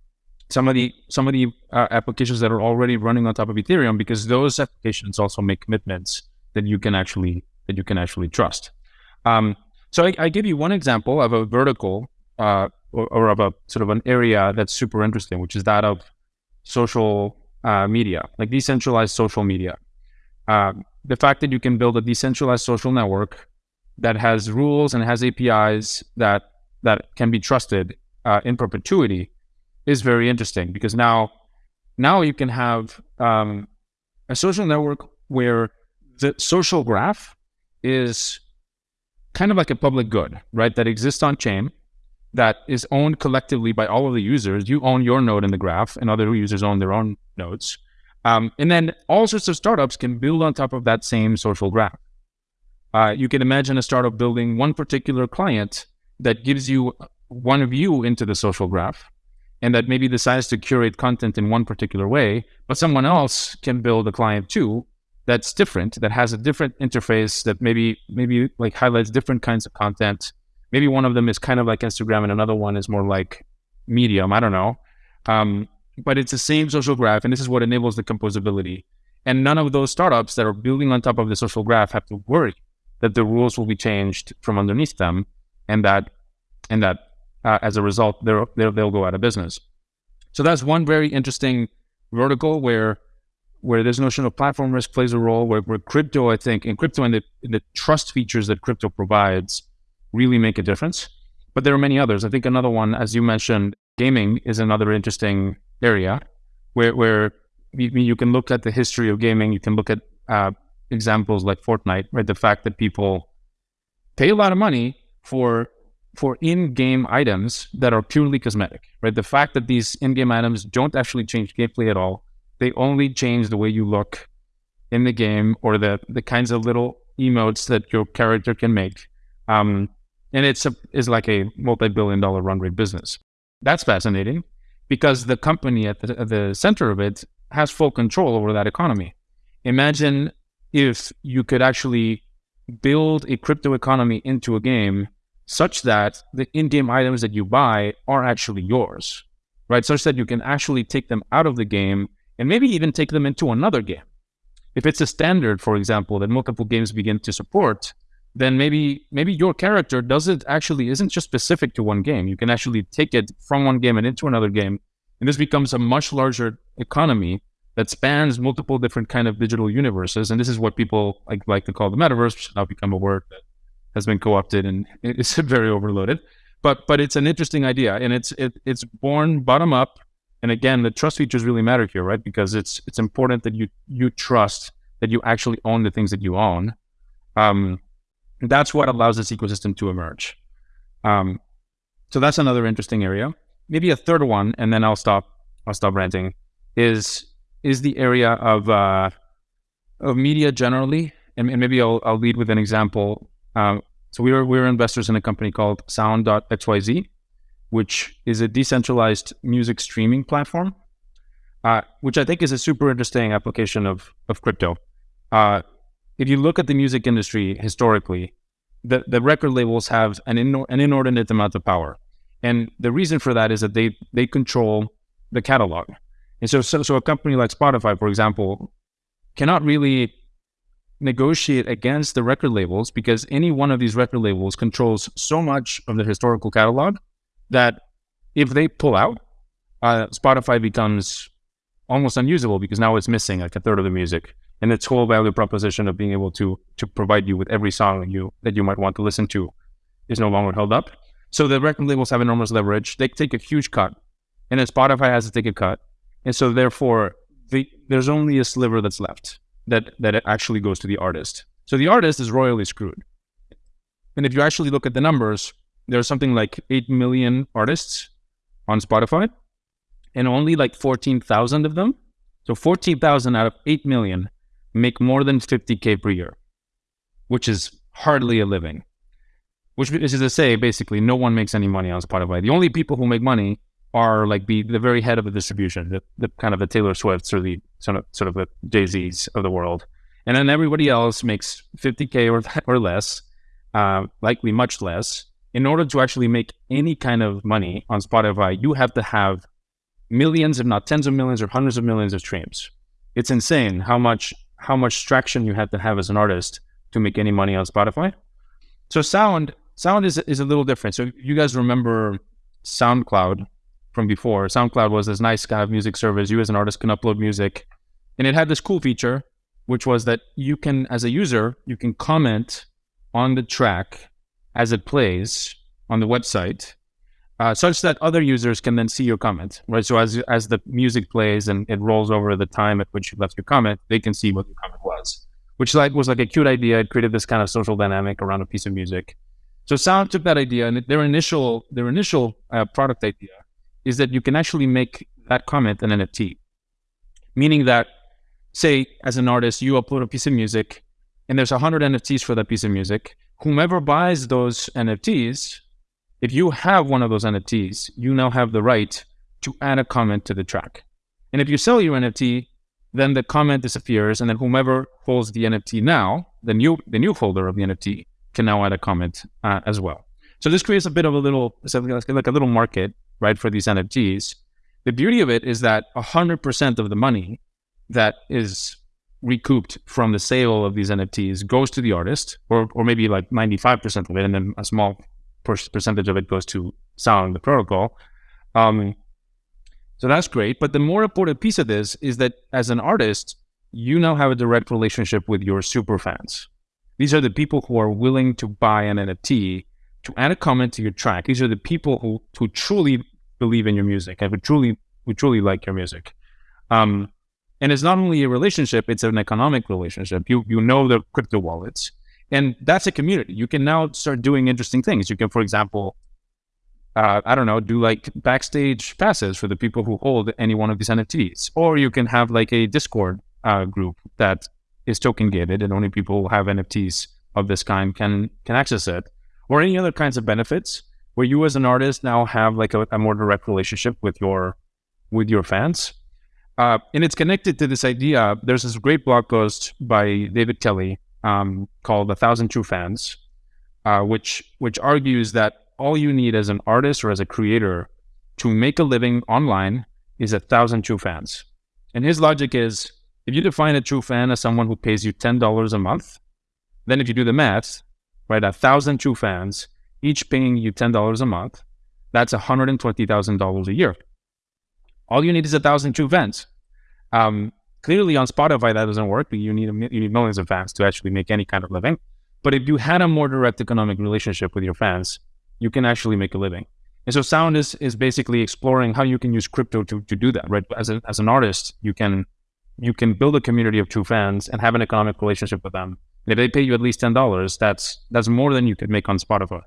some of the some of the uh, applications that are already running on top of Ethereum, because those applications also make commitments that you can actually that you can actually trust. Um, so I, I, give you one example of a vertical uh, or, or, of a sort of an area that's super interesting, which is that of social uh, media, like decentralized social media. Uh, the fact that you can build a decentralized social network that has rules and has APIs that that can be trusted uh, in perpetuity is very interesting because now now you can have um, a social network where the social graph is kind of like a public good, right? That exists on chain, that is owned collectively by all of the users. You own your node in the graph, and other users own their own nodes. Um, and then all sorts of startups can build on top of that same social graph. Uh, you can imagine a startup building one particular client that gives you one view into the social graph and that maybe decides to curate content in one particular way, but someone else can build a client too that's different, that has a different interface that maybe maybe like highlights different kinds of content. Maybe one of them is kind of like Instagram and another one is more like Medium. I don't know. Um, but it's the same social graph, and this is what enables the composability. And none of those startups that are building on top of the social graph have to worry that the rules will be changed from underneath them, and that and that uh, as a result they'll, they'll go out of business. So that's one very interesting vertical where where this notion of platform risk plays a role. Where, where crypto, I think, in crypto and the, the trust features that crypto provides really make a difference. But there are many others. I think another one, as you mentioned, gaming is another interesting area where where you, you can look at the history of gaming. You can look at uh, examples like Fortnite, right? The fact that people pay a lot of money for for in-game items that are purely cosmetic, right? The fact that these in-game items don't actually change gameplay at all. They only change the way you look in the game or the the kinds of little emotes that your character can make. Um, and it's a, is like a multi-billion dollar run rate business. That's fascinating because the company at the, at the center of it has full control over that economy. Imagine if you could actually build a crypto economy into a game such that the in-game items that you buy are actually yours, right? Such that you can actually take them out of the game and maybe even take them into another game. If it's a standard, for example, that multiple games begin to support, then maybe maybe your character doesn't actually isn't just specific to one game. You can actually take it from one game and into another game, and this becomes a much larger economy that spans multiple different kind of digital universes. And this is what people like like to call the metaverse, which has now become a word that has been co-opted and it's very overloaded. But but it's an interesting idea, and it's it, it's born bottom up. And again, the trust features really matter here, right? Because it's it's important that you you trust that you actually own the things that you own. Um, that's what allows this ecosystem to emerge. Um, so that's another interesting area. Maybe a third one, and then I'll stop. I'll stop ranting. Is is the area of uh, of media generally, and, and, maybe I'll I'll lead with an example. Um, so we were we were investors in a company called Sound.xyz, which is a decentralized music streaming platform, uh, which I think is a super interesting application of of crypto. Uh, if you look at the music industry historically, the, the record labels have an, inor- an inordinate amount of power. And the reason for that is that they, they control the catalog. And so, so, so a company like Spotify, for example, cannot really negotiate against the record labels because any one of these record labels controls so much of the historical catalog that if they pull out, uh, Spotify becomes almost unusable because now it's missing like a third of the music and its whole value proposition of being able to to provide you with every song that you that you might want to listen to is no longer held up. So the record labels have enormous leverage. They take a huge cut, and then Spotify has to take a cut, and so therefore the there's only a sliver that's left that that actually goes to the artist. So the artist is royally screwed. And if you actually look at the numbers, there's something like 8 million artists on Spotify and only like 14,000 of them. So 14,000 out of 8 million make more than 50K per year, which is hardly a living. Which is to say, basically, no one makes any money on Spotify. The only people who make money are like the, the very head of the distribution, the, the kind of the Taylor Swifts or the sort of, sort of the Jay Z's of the world. And then everybody else makes 50K or, or less, uh, likely much less. In order to actually make any kind of money on Spotify, you have to have millions, if not tens of millions or hundreds of millions of streams. It's insane how much how much traction you have to have as an artist to make any money on Spotify. So sound sound is is a little different. So you guys remember SoundCloud from before? SoundCloud was this nice kind of music service. You as an artist can upload music, and it had this cool feature, which was that you can, as a user, you can comment on the track as it plays on the website, uh, such that other users can then see your comment, right? So as as the music plays and it rolls over the time at which you left your comment, they can see what your comment was, which like was like a cute idea. It created this kind of social dynamic around a piece of music. So Sound took that idea and their initial their initial uh, product idea is that you can actually make that comment an NFT, meaning that say as an artist you upload a piece of music and there's 100 NFTs for that piece of music. Whomever buys those NFTs if you have one of those NFTs, you now have the right to add a comment to the track. And if you sell your NFT, then the comment disappears, and then whomever holds the NFT now, the new the new holder of the NFT, can now add a comment uh, as well. So this creates a bit of a little like a little market, right, for these NFTs. The beauty of it is that 100% of the money that is recouped from the sale of these NFTs goes to the artist, or or maybe like 95% of it, and then a small percentage of it goes to sound the protocol. Um, so that's great. But the more important piece of this is that as an artist, you now have a direct relationship with your super fans. These are the people who are willing to buy an NFT to add a comment to your track. These are the people who, who truly believe in your music and who truly who truly like your music. Um, and it's not only a relationship; it's an economic relationship. You you know the crypto wallets. And that's a community. You can now start doing interesting things. You can, for example, uh, I don't know, do like backstage passes for the people who hold any one of these NFTs. Or you can have like a Discord uh, group that is token gated and only people who have NFTs of this kind can can access it. Or any other kinds of benefits where you as an artist now have like a, a more direct relationship with your with your fans. Uh, and it's connected to this idea. There's this great blog post by David Kelly um, called A Thousand True Fans, uh, which which argues that all you need as an artist or as a creator to make a living online is a thousand true fans. And his logic is if you define a true fan as someone who pays you $10 a month, then if you do the math, right, a thousand true fans, each paying you $10 a month, that's $120,000 a year. All you need is a thousand true fans. Um, Clearly on Spotify that doesn't work. but You need you need millions of fans to actually make any kind of living. But if you had a more direct economic relationship with your fans, you can actually make a living. And so Sound is is basically exploring how you can use crypto to, to do that, right? As, a, as an artist, you can you can build a community of true fans and have an economic relationship with them. And if they pay you at least ten dollars, that's that's more than you could make on Spotify.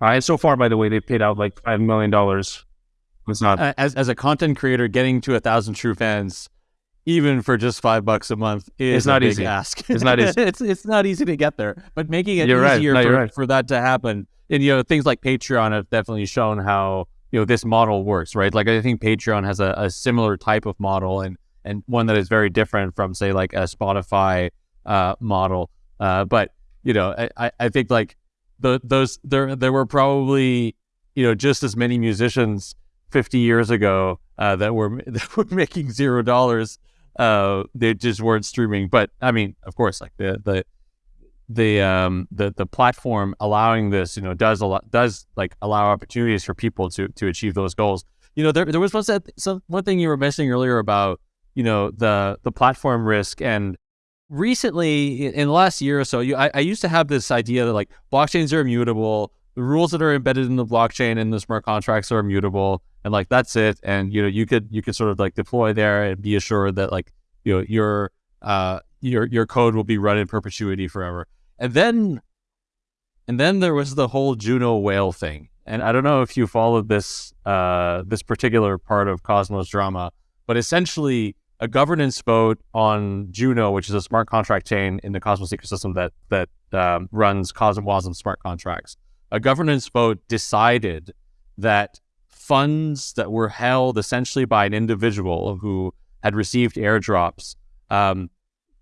Uh, and so far, by the way, they've paid out like five million dollars. It's not as as a content creator getting to a thousand true fans even for just five bucks a month is it's not easy. ask. It's not easy. it's it's not easy to get there, but making it you're easier right. no, for, right. for that to happen, and you know things like Patreon have definitely shown how you know this model works, right? Like I think Patreon has a, a similar type of model, and and one that is very different from say like a Spotify uh, model. Uh, but you know, I, I think like the those there there were probably you know just as many musicians 50 years ago uh, that were that were making zero dollars uh, they just weren't streaming. But I mean, of course, like the the the um the the platform allowing this, you know, does a lot does like allow opportunities for people to to achieve those goals. You know, there there was one some one thing you were mentioning earlier about you know the the platform risk and recently in the last year or so you I, I used to have this idea that like blockchains are immutable the rules that are embedded in the blockchain and the smart contracts are immutable and like that's it and you know you could you could sort of like deploy there and be assured that like you know your uh, your your code will be run in perpetuity forever. And then and then there was the whole Juno whale thing. And I don't know if you followed this uh, this particular part of Cosmos drama, but essentially a governance vote on Juno, which is a smart contract chain in the Cosmos ecosystem that that um, runs CosmWasm smart contracts. A governance vote decided that funds that were held essentially by an individual who had received airdrops um,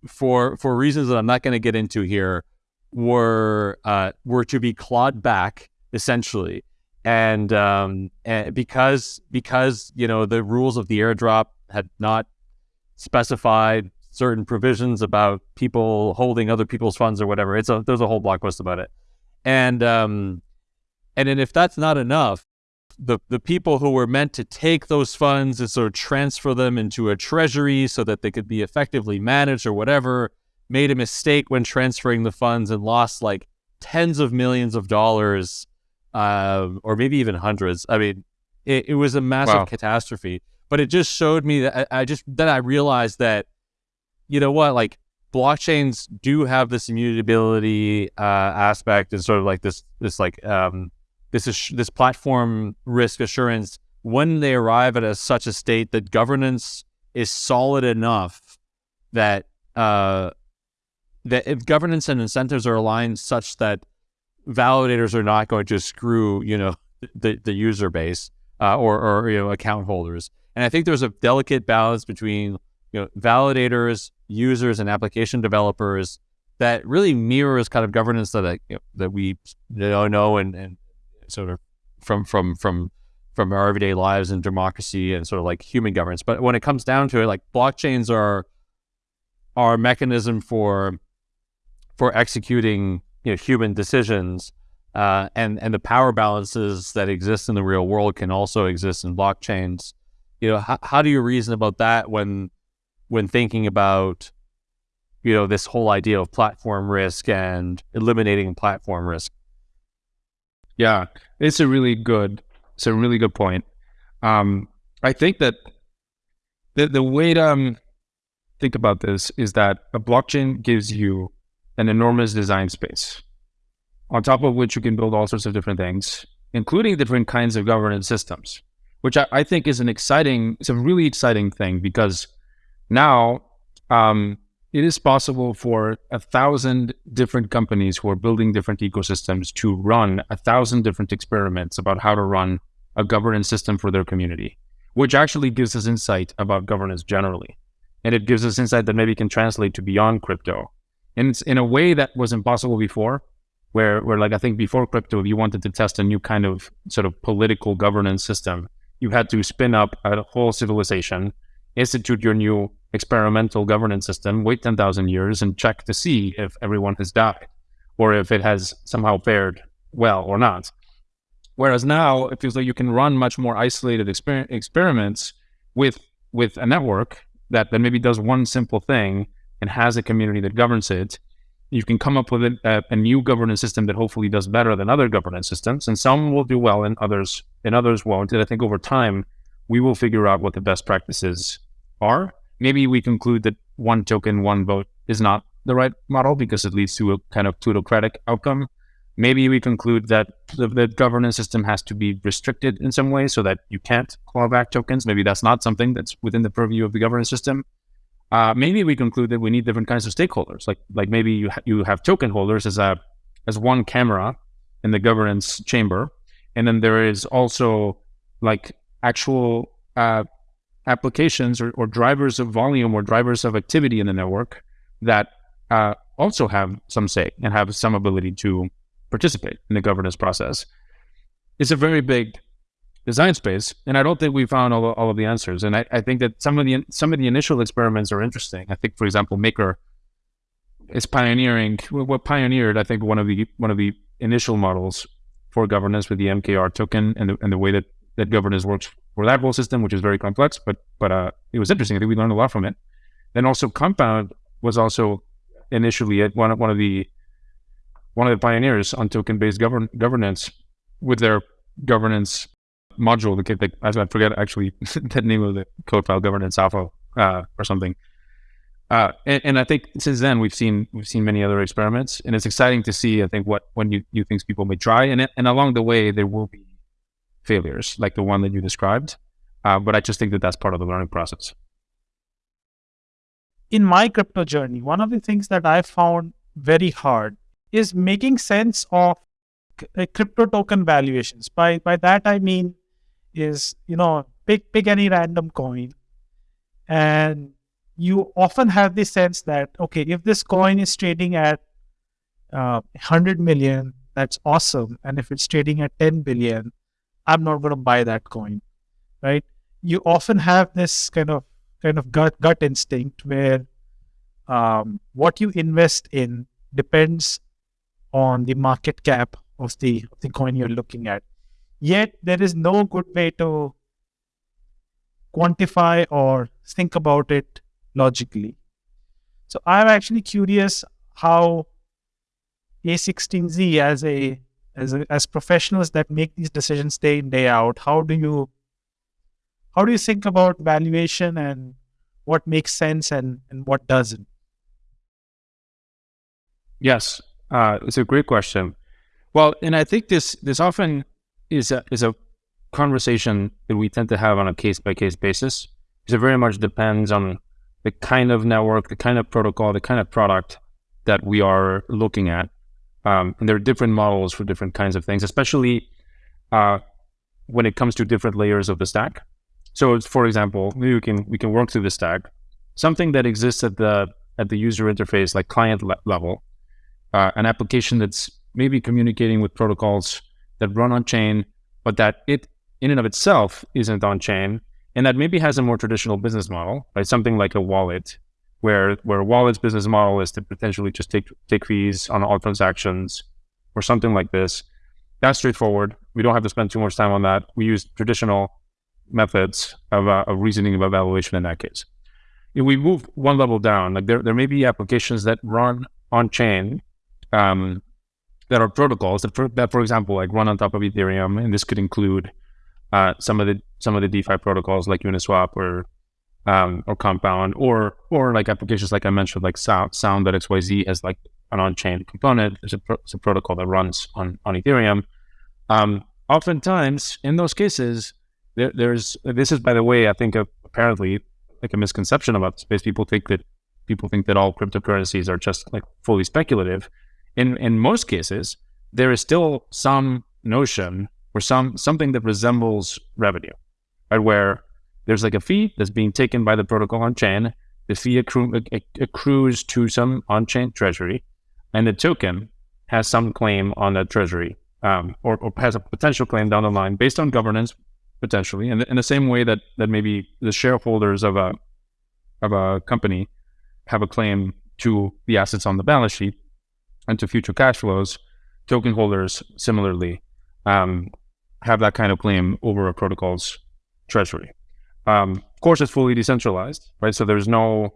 for for reasons that I'm not going to get into here were uh, were to be clawed back essentially, and, um, and because because you know the rules of the airdrop had not specified certain provisions about people holding other people's funds or whatever. It's a there's a whole blog post about it, and um, and then if that's not enough, the the people who were meant to take those funds and sort of transfer them into a treasury so that they could be effectively managed or whatever made a mistake when transferring the funds and lost like tens of millions of dollars uh, or maybe even hundreds i mean it, it was a massive wow. catastrophe but it just showed me that I, just then i realized that you know what like blockchains do have this immutability uh, aspect and sort of like this this like um, this is this platform risk assurance. When they arrive at a, such a state that governance is solid enough that uh, that if governance and incentives are aligned such that validators are not going to screw you know the the user base uh, or or you know account holders, and I think there's a delicate balance between you know validators, users, and application developers that really mirrors kind of governance that I, you know, that we know and, and sort of from from from from our everyday lives and democracy and sort of like human governance. But when it comes down to it, like blockchains are are a mechanism for for executing you know human decisions. Uh, and and the power balances that exist in the real world can also exist in blockchains. You know, how, how do you reason about that when when thinking about you know this whole idea of platform risk and eliminating platform risk? Yeah, it's a really good, it's a really good point. Um, I think that the the way to um, think about this is that a blockchain gives you an enormous design space, on top of which you can build all sorts of different things, including different kinds of governance systems, which I, I think is an exciting, it's a really exciting thing because now um, it is possible for a thousand different companies who are building different ecosystems to run a thousand different experiments about how to run a governance system for their community, which actually gives us insight about governance generally. And it gives us insight that maybe can translate to beyond crypto. And it's in a way that was impossible before, where, where like I think before crypto, if you wanted to test a new kind of sort of political governance system, you had to spin up a whole civilization, institute your new experimental governance system, wait 10,000 years and check to see if everyone has died or if it has somehow fared well or not. Whereas now it feels like you can run much more isolated exper experiments with with a network that, that maybe does one simple thing and has a community that governs it. You can come up with a, a, new governance system that hopefully does better than other governance systems, and some will do well, and others and others won't. And I think over time we will figure out what the best practices are maybe we conclude that one token, one vote is not the right model because it leads to a kind of plutocratic outcome. Maybe we conclude that the, the, governance system has to be restricted in some way so that you can't claw back tokens. Maybe that's not something that's within the purview of the governance system. Uh, maybe we conclude that we need different kinds of stakeholders. Like like maybe you ha you have token holders as a as one camera in the governance chamber, and then there is also like actual uh, applications or, or, drivers of volume or drivers of activity in the network that uh, also have some say and have some ability to participate in the governance process. It's a very big design space, and I don't think we found all, all of the answers. And I, I, think that some of the some of the initial experiments are interesting. I think, for example, Maker is pioneering what pioneered. I think one of the one of the initial models for governance with the MKR token and the, and the way that that governance works for that whole system, which is very complex, but but uh, it was interesting. I think we learned a lot from it. Then also Compound was also initially one of, one of the one of the pioneers on token-based govern, governance with their governance module. I forget actually the name of the code file, governance alpha uh, or something. Uh, and, and, I think since then we've seen we've seen many other experiments, and it's exciting to see. I think what what new new things people may try, and and along the way there will be failures like the one that you described. Uh, but I just think that that's part of the learning process. In my crypto journey, one of the things that I found very hard is making sense of uh, crypto token valuations. By by that I mean is you know pick pick any random coin. And you often have the sense that okay if this coin is trading at uh, 100 million that's awesome. And if it's trading at 10 billion i'm not going to buy that coin right? You often have this kind of kind of gut gut instinct where um, what you invest in depends on the market cap of the of the coin you're looking at yet there is no good way to quantify or think about it logically. So I'm actually curious how A16Z as a as a, as professionals that make these decisions day in day out, how do you how do you think about valuation and what makes sense and and what doesn't? Yes, uh, it's a great question. Well, and I think this this often is a is a conversation that we tend to have on a case by case basis. Because it very much depends on the kind of network, the kind of protocol, the kind of product that we are looking at. Um, and there are different models for different kinds of things, especially uh, when it comes to different layers of the stack. So, for example, we can we can work through the stack. Something that exists at the at the user interface, like client le level, uh, an application that's maybe communicating with protocols that run on chain, but that it in and of itself isn't on chain, and that maybe has a more traditional business model, right? Something like a wallet, where where a wallet's business model is to potentially just take take fees on all transactions, or something like this. That's straightforward. We don't have to spend too much time on that. We use traditional methods of, uh, of reasoning of evaluation in that case. If we move one level down, like there, there may be applications that run on chain um, that are protocols that for, that, for example, like run on top of Ethereum, and this could include uh, some of the some of the DeFi protocols like Uniswap or um, or Compound or or like applications like I mentioned like Sound Sound.xyz has like an on-chain component. There's a, pro- a protocol that runs on on Ethereum. Um, oftentimes in those cases, there, there's this is by the way I think apparently like a misconception about the space. People think that people think that all cryptocurrencies are just like fully speculative. In in most cases, there is still some notion or some something that resembles revenue, right? Where there's like a fee that's being taken by the protocol on chain. The fee accru- accrues to some on chain treasury, and the token has some claim on that treasury, um, or, or, has a potential claim down the line based on governance, potentially. And in the same way that that maybe the shareholders of a of a company have a claim to the assets on the balance sheet and to future cash flows, token holders similarly um, have that kind of claim over a protocol's treasury. Um, of course, it's fully decentralized, right? So there's no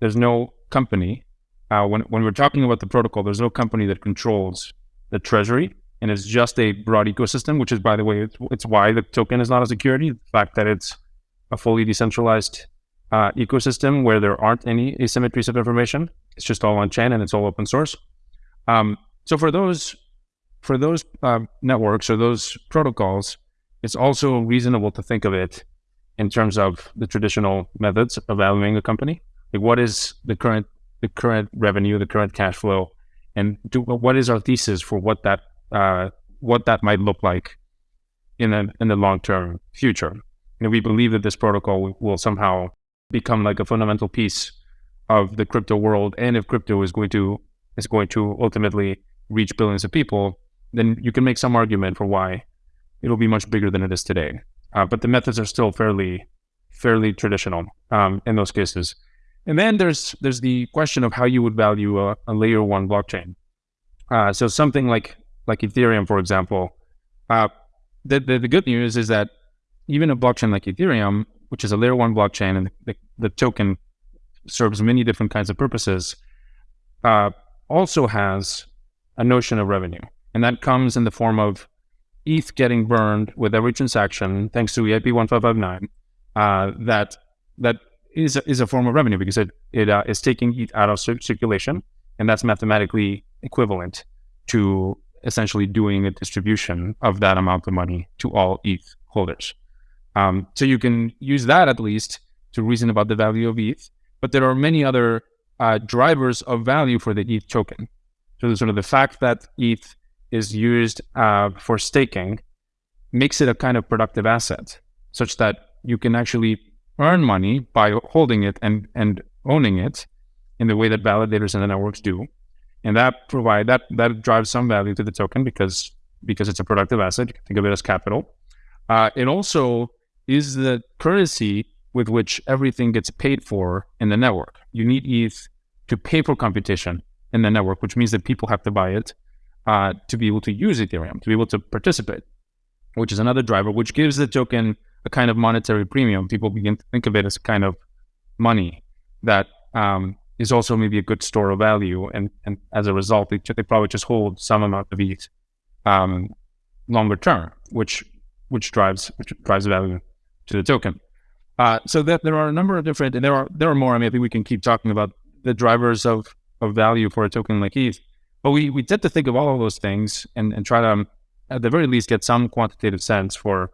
there's no company uh, when when we're talking about the protocol. There's no company that controls the treasury, and it's just a broad ecosystem. Which is, by the way, it's, it's why the token is not a security. The fact that it's a fully decentralized uh, ecosystem where there aren't any asymmetries of information. It's just all on chain and it's all open source. Um, so for those for those uh, networks or those protocols, it's also reasonable to think of it in terms of the traditional methods of valuing a company. Like what is the current the current revenue, the current cash flow, and do, what is our thesis for what that uh, what that might look like in the in the long term future? You know, we believe that this protocol will somehow become like a fundamental piece of the crypto world, and if crypto is going to is going to ultimately reach billions of people, then you can make some argument for why it'll be much bigger than it is today. Uh, but the methods are still fairly fairly traditional um, in those cases. And then there's there's the question of how you would value a, a layer one blockchain. Uh, so something like like Ethereum, for example. Uh, the, the, the good news is that even a blockchain like Ethereum, which is a layer one blockchain, and the, the token serves many different kinds of purposes, uh, also has a notion of revenue. And that comes in the form of ETH getting burned with every transaction, thanks to EIP 1559, uh, that that is a, is a form of revenue because it it uh, is taking ETH out of circulation, and that's mathematically equivalent to essentially doing a distribution of that amount of money to all ETH holders. Um, so you can use that at least to reason about the value of ETH. But there are many other uh, drivers of value for the ETH token. So the sort of the fact that ETH is used uh, for staking makes it a kind of productive asset, such that you can actually earn money by holding it and, and owning it in the way that validators and the networks do. And that provide that that drives some value to the token because because it's a productive asset. You can think of it as capital. Uh, it also is the currency with which everything gets paid for in the network. You need ETH to pay for computation in the network, which means that people have to buy it uh, to be able to use Ethereum, to be able to participate, which is another driver, which gives the token a kind of monetary premium. People begin to think of it as kind of money that um, is also maybe a good store of value. And, and as a result, they, they probably just hold some amount of ETH um, longer term, which which drives which drives value to the token. Uh, so that there are a number of different, and there are there are more. I mean, I think we can keep talking about the drivers of of value for a token like ETH. But we we tend to think of all of those things and and try to um, at the very least get some quantitative sense for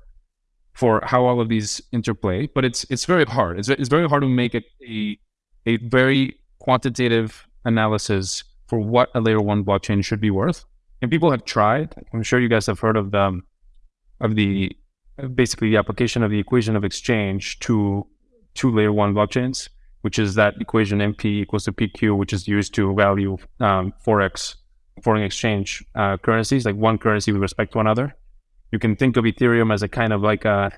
for how all of these interplay. But it's it's very hard. It's it's very hard to make a a, a very quantitative analysis for what a layer one blockchain should be worth. And people have tried. I'm sure you guys have heard of the of the basically the application of the equation of exchange to two layer one blockchains, which is that equation MV equals to PQ, which is used to value um, forex foreign exchange uh, currencies, like one currency with respect to another. You can think of Ethereum as a kind of like a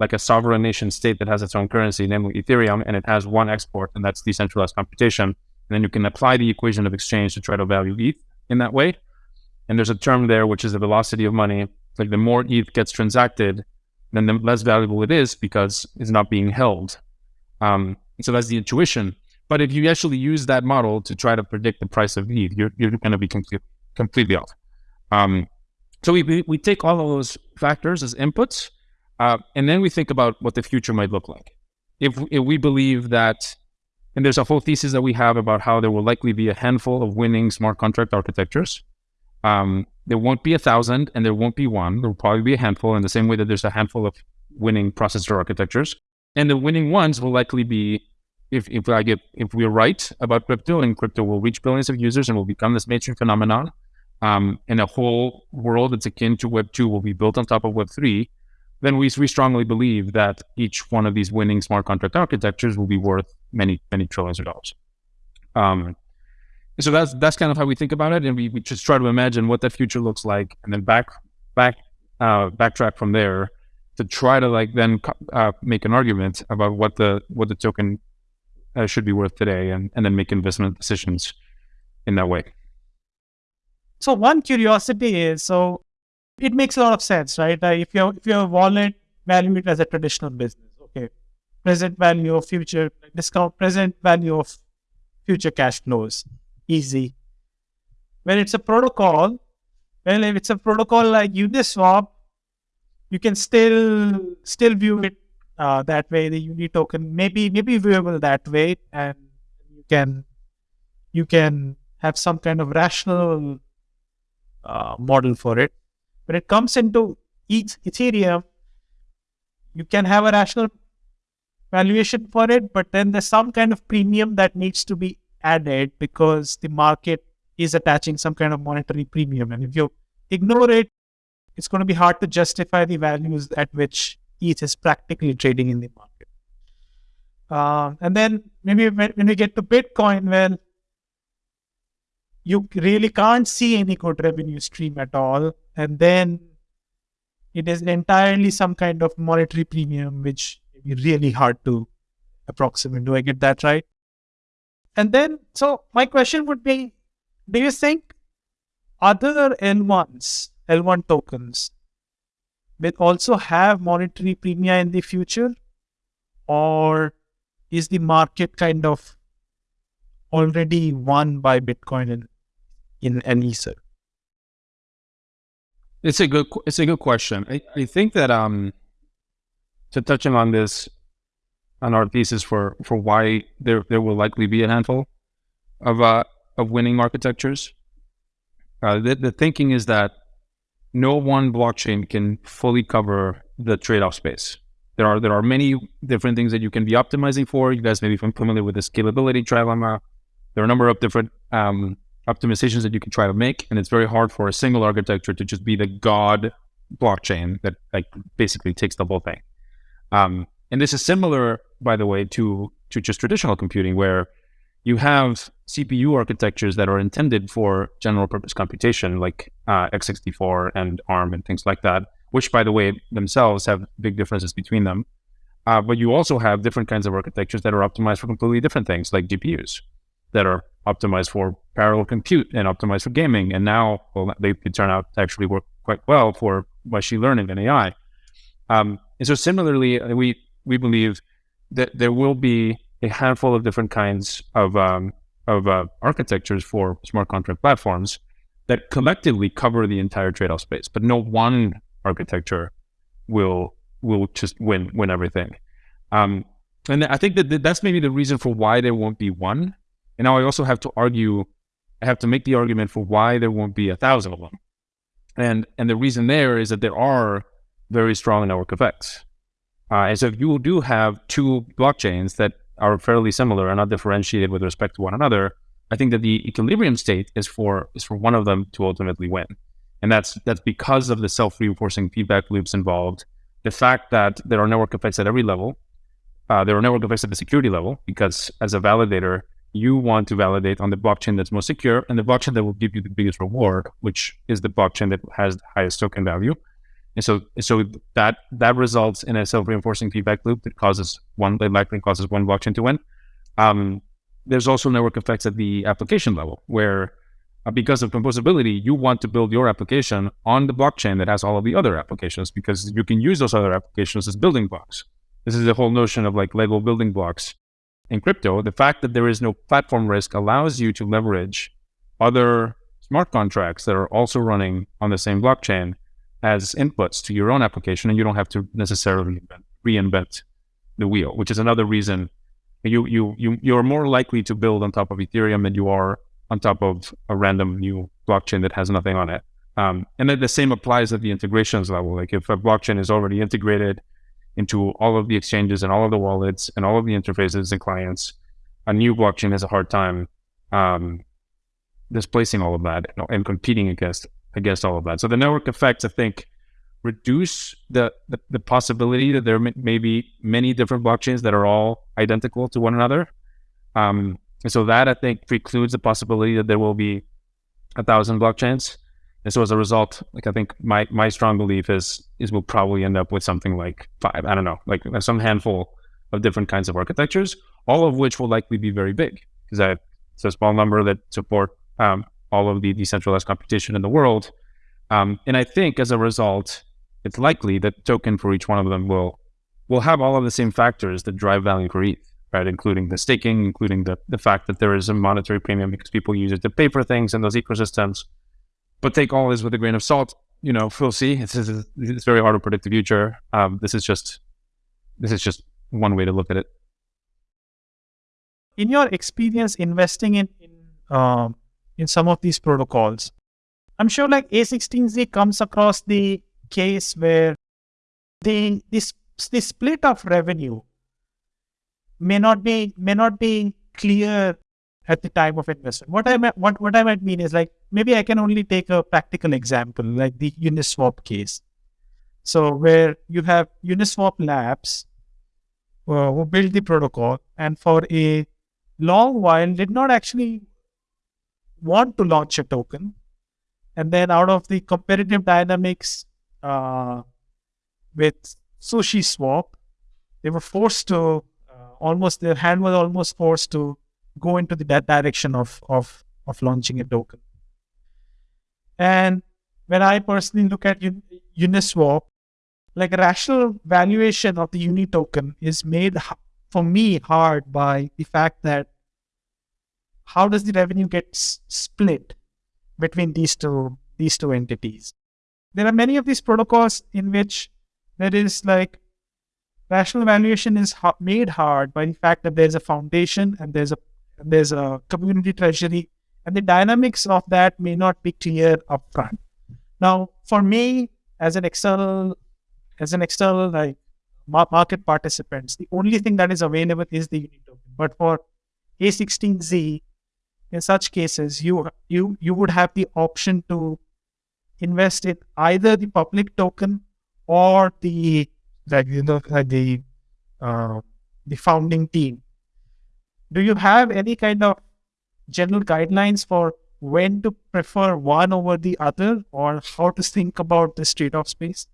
like a sovereign nation state that has its own currency, namely Ethereum, and it has one export, and that's decentralized computation. And then you can apply the equation of exchange to try to value ETH in that way. And there's a term there, which is the velocity of money. Like the more ETH gets transacted, then the less valuable it is because it's not being held. Um, so that's the intuition. But if you actually use that model to try to predict the price of ETH, you're, you're going to be complete, completely off. Um, so we, we take all of those factors as inputs, uh, and then we think about what the future might look like. If, if we believe that, and there's a whole thesis that we have about how there will likely be a handful of winning smart contract architectures. Um, there won't be a thousand and there won't be one. There will probably be a handful in the same way that there's a handful of winning processor architectures. And the winning ones will likely be if, if I get if we're right about crypto and crypto will reach billions of users and will become this mainstream phenomenon, um, and a whole world that's akin to Web two will be built on top of Web three, then we, we strongly believe that each one of these winning smart contract architectures will be worth many, many trillions of dollars. Um, so that's that's kind of how we think about it, and we, we just try to imagine what that future looks like, and then back back uh, backtrack from there to try to like then uh, make an argument about what the what the token uh, should be worth today, and and then make investment decisions in that way. So one curiosity is so it makes a lot of sense, right? Like if you if your wallet value it as a traditional business, okay, present value of future discount, present value of future cash flows, easy. When it's a protocol, well, if it's a protocol like Uniswap, you can still still view it uh, that way. The Uni token maybe maybe viewable that way, and you can you can have some kind of rational uh, model for it. When it comes into each Ethereum, you can have a rational valuation for it, but then there's some kind of premium that needs to be added because the market is attaching some kind of monetary premium. And if you ignore it, it's going to be hard to justify the values at which ETH is practically trading in the market. Uh, and then maybe when, when we get to Bitcoin, well, you really can't see any good revenue stream at all. And then it is entirely some kind of monetary premium, which is really hard to approximate. Do I get that right? And then, so my question would be Do you think other L1s, L1 tokens, will also have monetary premium in the future? Or is the market kind of already won by Bitcoin and in an Ether? It's a good it's a good question. I, I think that um to touching on this on our thesis for for why there there will likely be a handful of uh, of winning architectures. Uh, the, the thinking is that no one blockchain can fully cover the trade-off space. There are there are many different things that you can be optimizing for. You guys may be familiar with the scalability trilemma. There are a number of different um, optimizations that you can try to make, and it's very hard for a single architecture to just be the god blockchain that like basically takes the whole thing. Um, and this is similar, by the way, to to just traditional computing, where you have CPU architectures that are intended for general purpose computation, like uh, x64 and ARM and things like that, which, by the way, themselves have big differences between them. Uh, but you also have different kinds of architectures that are optimized for completely different things, like GPUs that are optimized for parallel compute and optimized for gaming. And now, well, they, they turn out to actually work quite well for machine learning and AI. Um, and so, similarly, we we believe that there will be a handful of different kinds of um, of uh, architectures for smart contract platforms that collectively cover the entire trade-off space, but no one architecture will will just win win everything. Um, and I think that that's maybe the reason for why there won't be one. And now I also have to argue, I have to make the argument for why there won't be a thousand of them. And and the reason there is that there are very strong network effects. Uh, and so if you do have two blockchains that are fairly similar and not differentiated with respect to one another, I think that the equilibrium state is for is for one of them to ultimately win. And that's that's because of the self-reinforcing feedback loops involved, the fact that there are network effects at every level, uh, there are network effects at the security level, because as a validator, you want to validate on the blockchain that's most secure and the blockchain that will give you the biggest reward, which is the blockchain that has the highest token value. And so, so that that results in a self-reinforcing feedback loop that causes one likely causes one blockchain to win. Um, there's also network effects at the application level, where uh, because of composability, you want to build your application on the blockchain that has all of the other applications because you can use those other applications as building blocks. This is the whole notion of like Lego building blocks in crypto. The fact that there is no platform risk allows you to leverage other smart contracts that are also running on the same blockchain as inputs to your own application, and you don't have to necessarily reinvent the wheel, which is another reason you you you you're more likely to build on top of Ethereum than you are on top of a random new blockchain that has nothing on it. Um, and then the same applies at the integrations level. Like if a blockchain is already integrated into all of the exchanges and all of the wallets and all of the interfaces and clients, a new blockchain has a hard time um, displacing all of that and competing against against all of that. So the network effects, I think, reduce the, the, the possibility that there may, be many different blockchains that are all identical to one another. Um, and so that I think precludes the possibility that there will be a thousand blockchains. And so as a result, like I think my my strong belief is is we'll probably end up with something like five, I don't know, like some handful of different kinds of architectures, all of which will likely be very big because I it's a small number that support um, all of the decentralized computation in the world. Um, and I think as a result, it's likely that token for each one of them will will have all of the same factors that drive value for ETH, right? Including the staking, including the, the fact that there is a monetary premium because people use it to pay for things in those ecosystems. But take all this with a grain of salt. You know, we'll see. It's, it's very hard to predict the future. Um, this is just this is just one way to look at it. In your experience investing in, in um, in some of these protocols. I'm sure like A16Z comes across the case where the this the split of revenue may not be may not be clear at the time of investment. What I might, what what I might mean is like maybe I can only take a practical example like the Uniswap case. So where you have Uniswap Labs uh, who built the protocol and for a long while did not actually want to launch a token. And then out of the competitive dynamics uh, with Sushi Swap, they were forced to uh, almost, their hand was almost forced to go into the that direction of, of, of launching a token. And when I personally look at Uniswap, like a rational valuation of the Uni token is made for me hard by the fact that how does the revenue get split between these two these two entities? There are many of these protocols in which there is like rational valuation is ha- made hard by the fact that there's a foundation and there's a there's a community treasury, and the dynamics of that may not be clear upfront. Now, for me, as an external as an external like market participants, the only thing that is available is the Uni token. But for A16Z, in such cases, you you you would have the option to invest in either the public token or the like you know the uh, the founding team. Do you have any kind of general guidelines for when to prefer one over the other, or how to think about this trade-off space?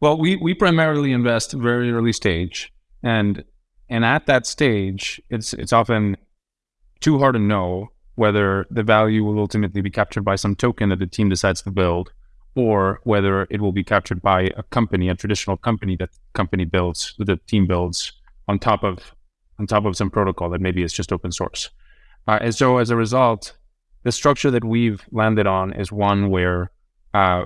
Well, we we primarily invest very early stage, and and at that stage, it's it's often too hard to know whether the value will ultimately be captured by some token that the team decides to build, or whether it will be captured by a company, a traditional company that company builds, that the team builds on top of on top of some protocol that maybe is just open source. Uh, and so as a result, the structure that we've landed on is one where uh,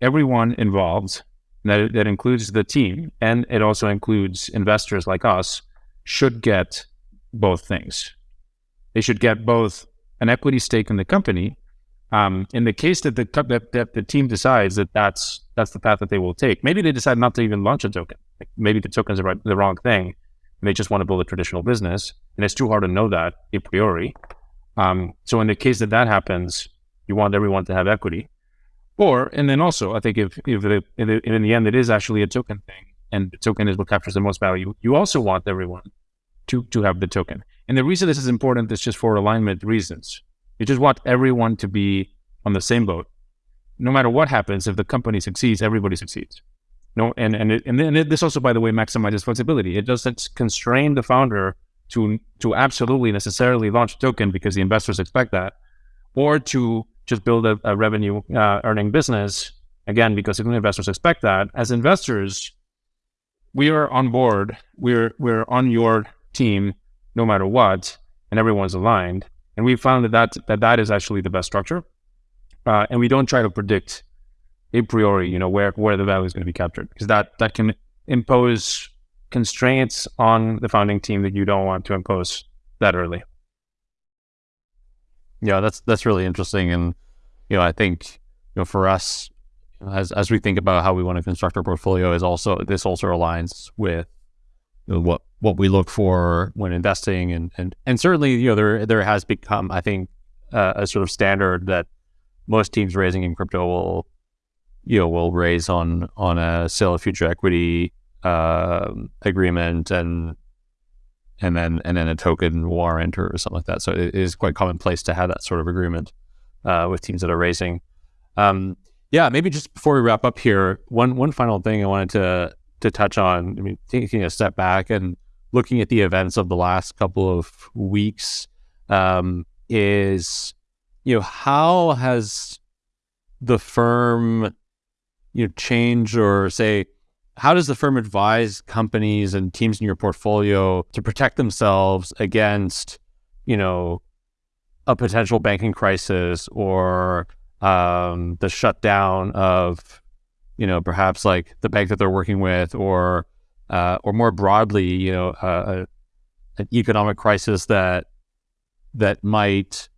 everyone involved, that, that includes the team, and it also includes investors like us, should get both things. They should get both an equity stake in the company um, in the case that the that, that the team decides that that's that's the path that they will take, maybe they decide not to even launch a token. Like maybe the token is the, the wrong thing, and they just want to build a traditional business, and it's too hard to know that a priori. Um, so in the case that that happens, you want everyone to have equity, or and then also I think if if, it, if in the end it is actually a token thing, and the token is what captures the most value, you also want everyone to to have the token. And the reason this is important is just for alignment reasons. You just want everyone to be on the same boat. No matter what happens, if the company succeeds, everybody succeeds. No, and and it, and this also, by the way, maximizes flexibility. It doesn't constrain the founder to to absolutely necessarily launch a token because the investors expect that, or to just build a, a revenue uh, earning business again because the investors expect that. As investors, we are on board. We're we're on your team no matter what, and everyone's aligned. And we found that that, that, that is actually the best structure. Uh, and we don't try to predict a priori, you know, where, where the value is going to be captured because that, that can impose constraints on the founding team that you don't want to impose that early. Yeah, that's, that's really interesting. And, you know, I think, you know, for us, as, as we think about how we want to construct our portfolio is also, this also aligns with you know, what what we look for when investing, and and and certainly you know there there has become I think uh, a sort of standard that most teams raising in crypto will you know will raise on on a sale of future equity uh, agreement and and then and then a token warrant or something like that. So it is quite commonplace to have that sort of agreement uh, with teams that are raising. Um, yeah, maybe just before we wrap up here, one one final thing I wanted to to touch on. I mean, taking a step back and looking at the events of the last couple of weeks um, is, you know, how has the firm, you know, changed or say, how does the firm advise companies and teams in your portfolio to protect themselves against, you know, a potential banking crisis or um, the shutdown of you know, perhaps like the bank that they're working with, or uh, or more broadly, you know, uh, an economic crisis that that might,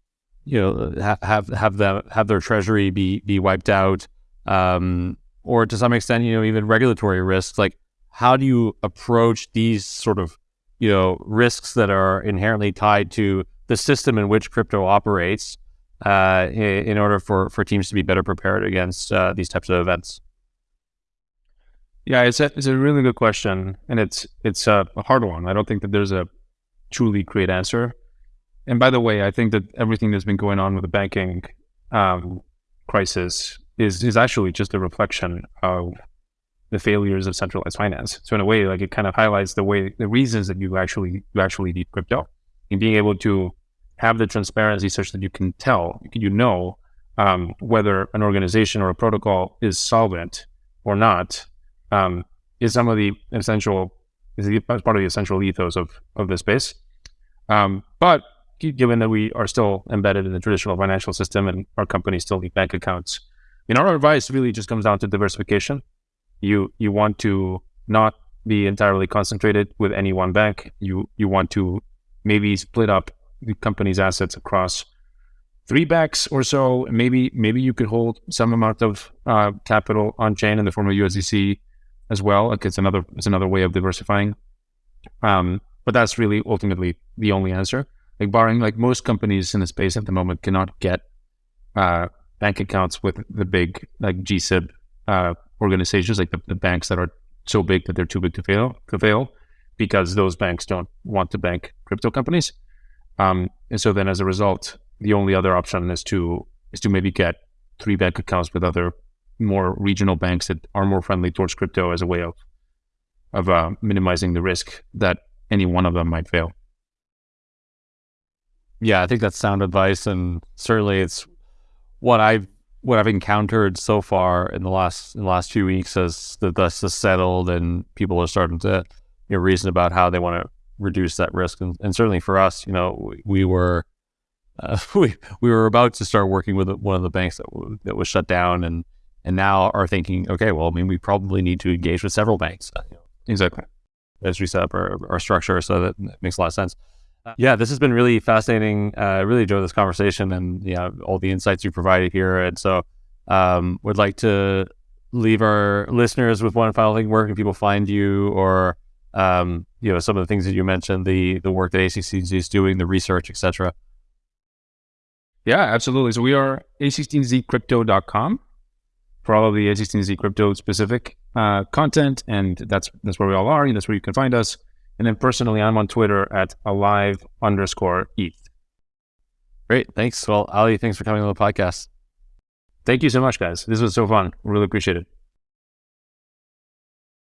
you know, ha- have have them have their treasury be be wiped out, um, or to some extent, you know, even regulatory risks. Like, how do you approach these sort of, you know, risks that are inherently tied to the system in which crypto operates, uh, in, in, order for for teams to be better prepared against uh, these types of events? Yeah, it's a, it's a really good question, and it's it's a, a hard one. I don't think that there's a truly great answer. And by the way, I think that everything that's been going on with the banking um, crisis is is actually just a reflection of the failures of centralized finance. So in a way, like it kind of highlights the way the reasons that you actually you actually need crypto and being able to have the transparency such that you can tell you know um, whether an organization or a protocol is solvent or not um, is some of the essential is the, part of the essential ethos of of the space. Um, but given that we are still embedded in the traditional financial system and our companies still need bank accounts, I mean, our advice really just comes down to diversification. You you want to not be entirely concentrated with any one bank. You you want to maybe split up the company's assets across three banks or so. Maybe maybe you could hold some amount of uh, capital on chain in the form of USDC as well. Like it's another it's another way of diversifying. Um, but that's really ultimately the only answer. Like barring like most companies in the space at the moment cannot get uh, bank accounts with the big like GSIB uh, organizations, like the, the, banks that are so big that they're too big to fail to fail, because those banks don't want to bank crypto companies. Um, and so then as a result, the only other option is to is to maybe get three bank accounts with other more regional banks that are more friendly towards crypto as a way of of uh, minimizing the risk that any one of them might fail. Yeah, I think that's sound advice, and certainly it's what I've what I've encountered so far in the last in the last few weeks as the dust has settled and people are starting to you know, reason about how they want to reduce that risk. And, and certainly for us, you know, we, we were uh, we we were about to start working with one of the banks that w- that was shut down, and and now are thinking, okay, well, I mean, we probably need to engage with several banks. Uh, exactly. As we set up our, our structure, so that, makes a lot of sense. Yeah, this has been really fascinating. Uh, I really enjoyed this conversation and yeah, all the insights you provided here. And so, um, would like to leave our listeners with one final thing. Where can people find you, or um, you know, some of the things that you mentioned, the the work that A16Z is doing, the research, etc. Yeah, absolutely. So we are a16zcrypto.com for all of the A16Z crypto specific uh, content, and that's that's where we all are. And that's where you can find us. And then personally, I'm on Twitter at alive underscore ETH. Great. Thanks. Well, Ali, thanks for coming on the podcast. Thank you so much, guys. This was so fun. Really appreciate it.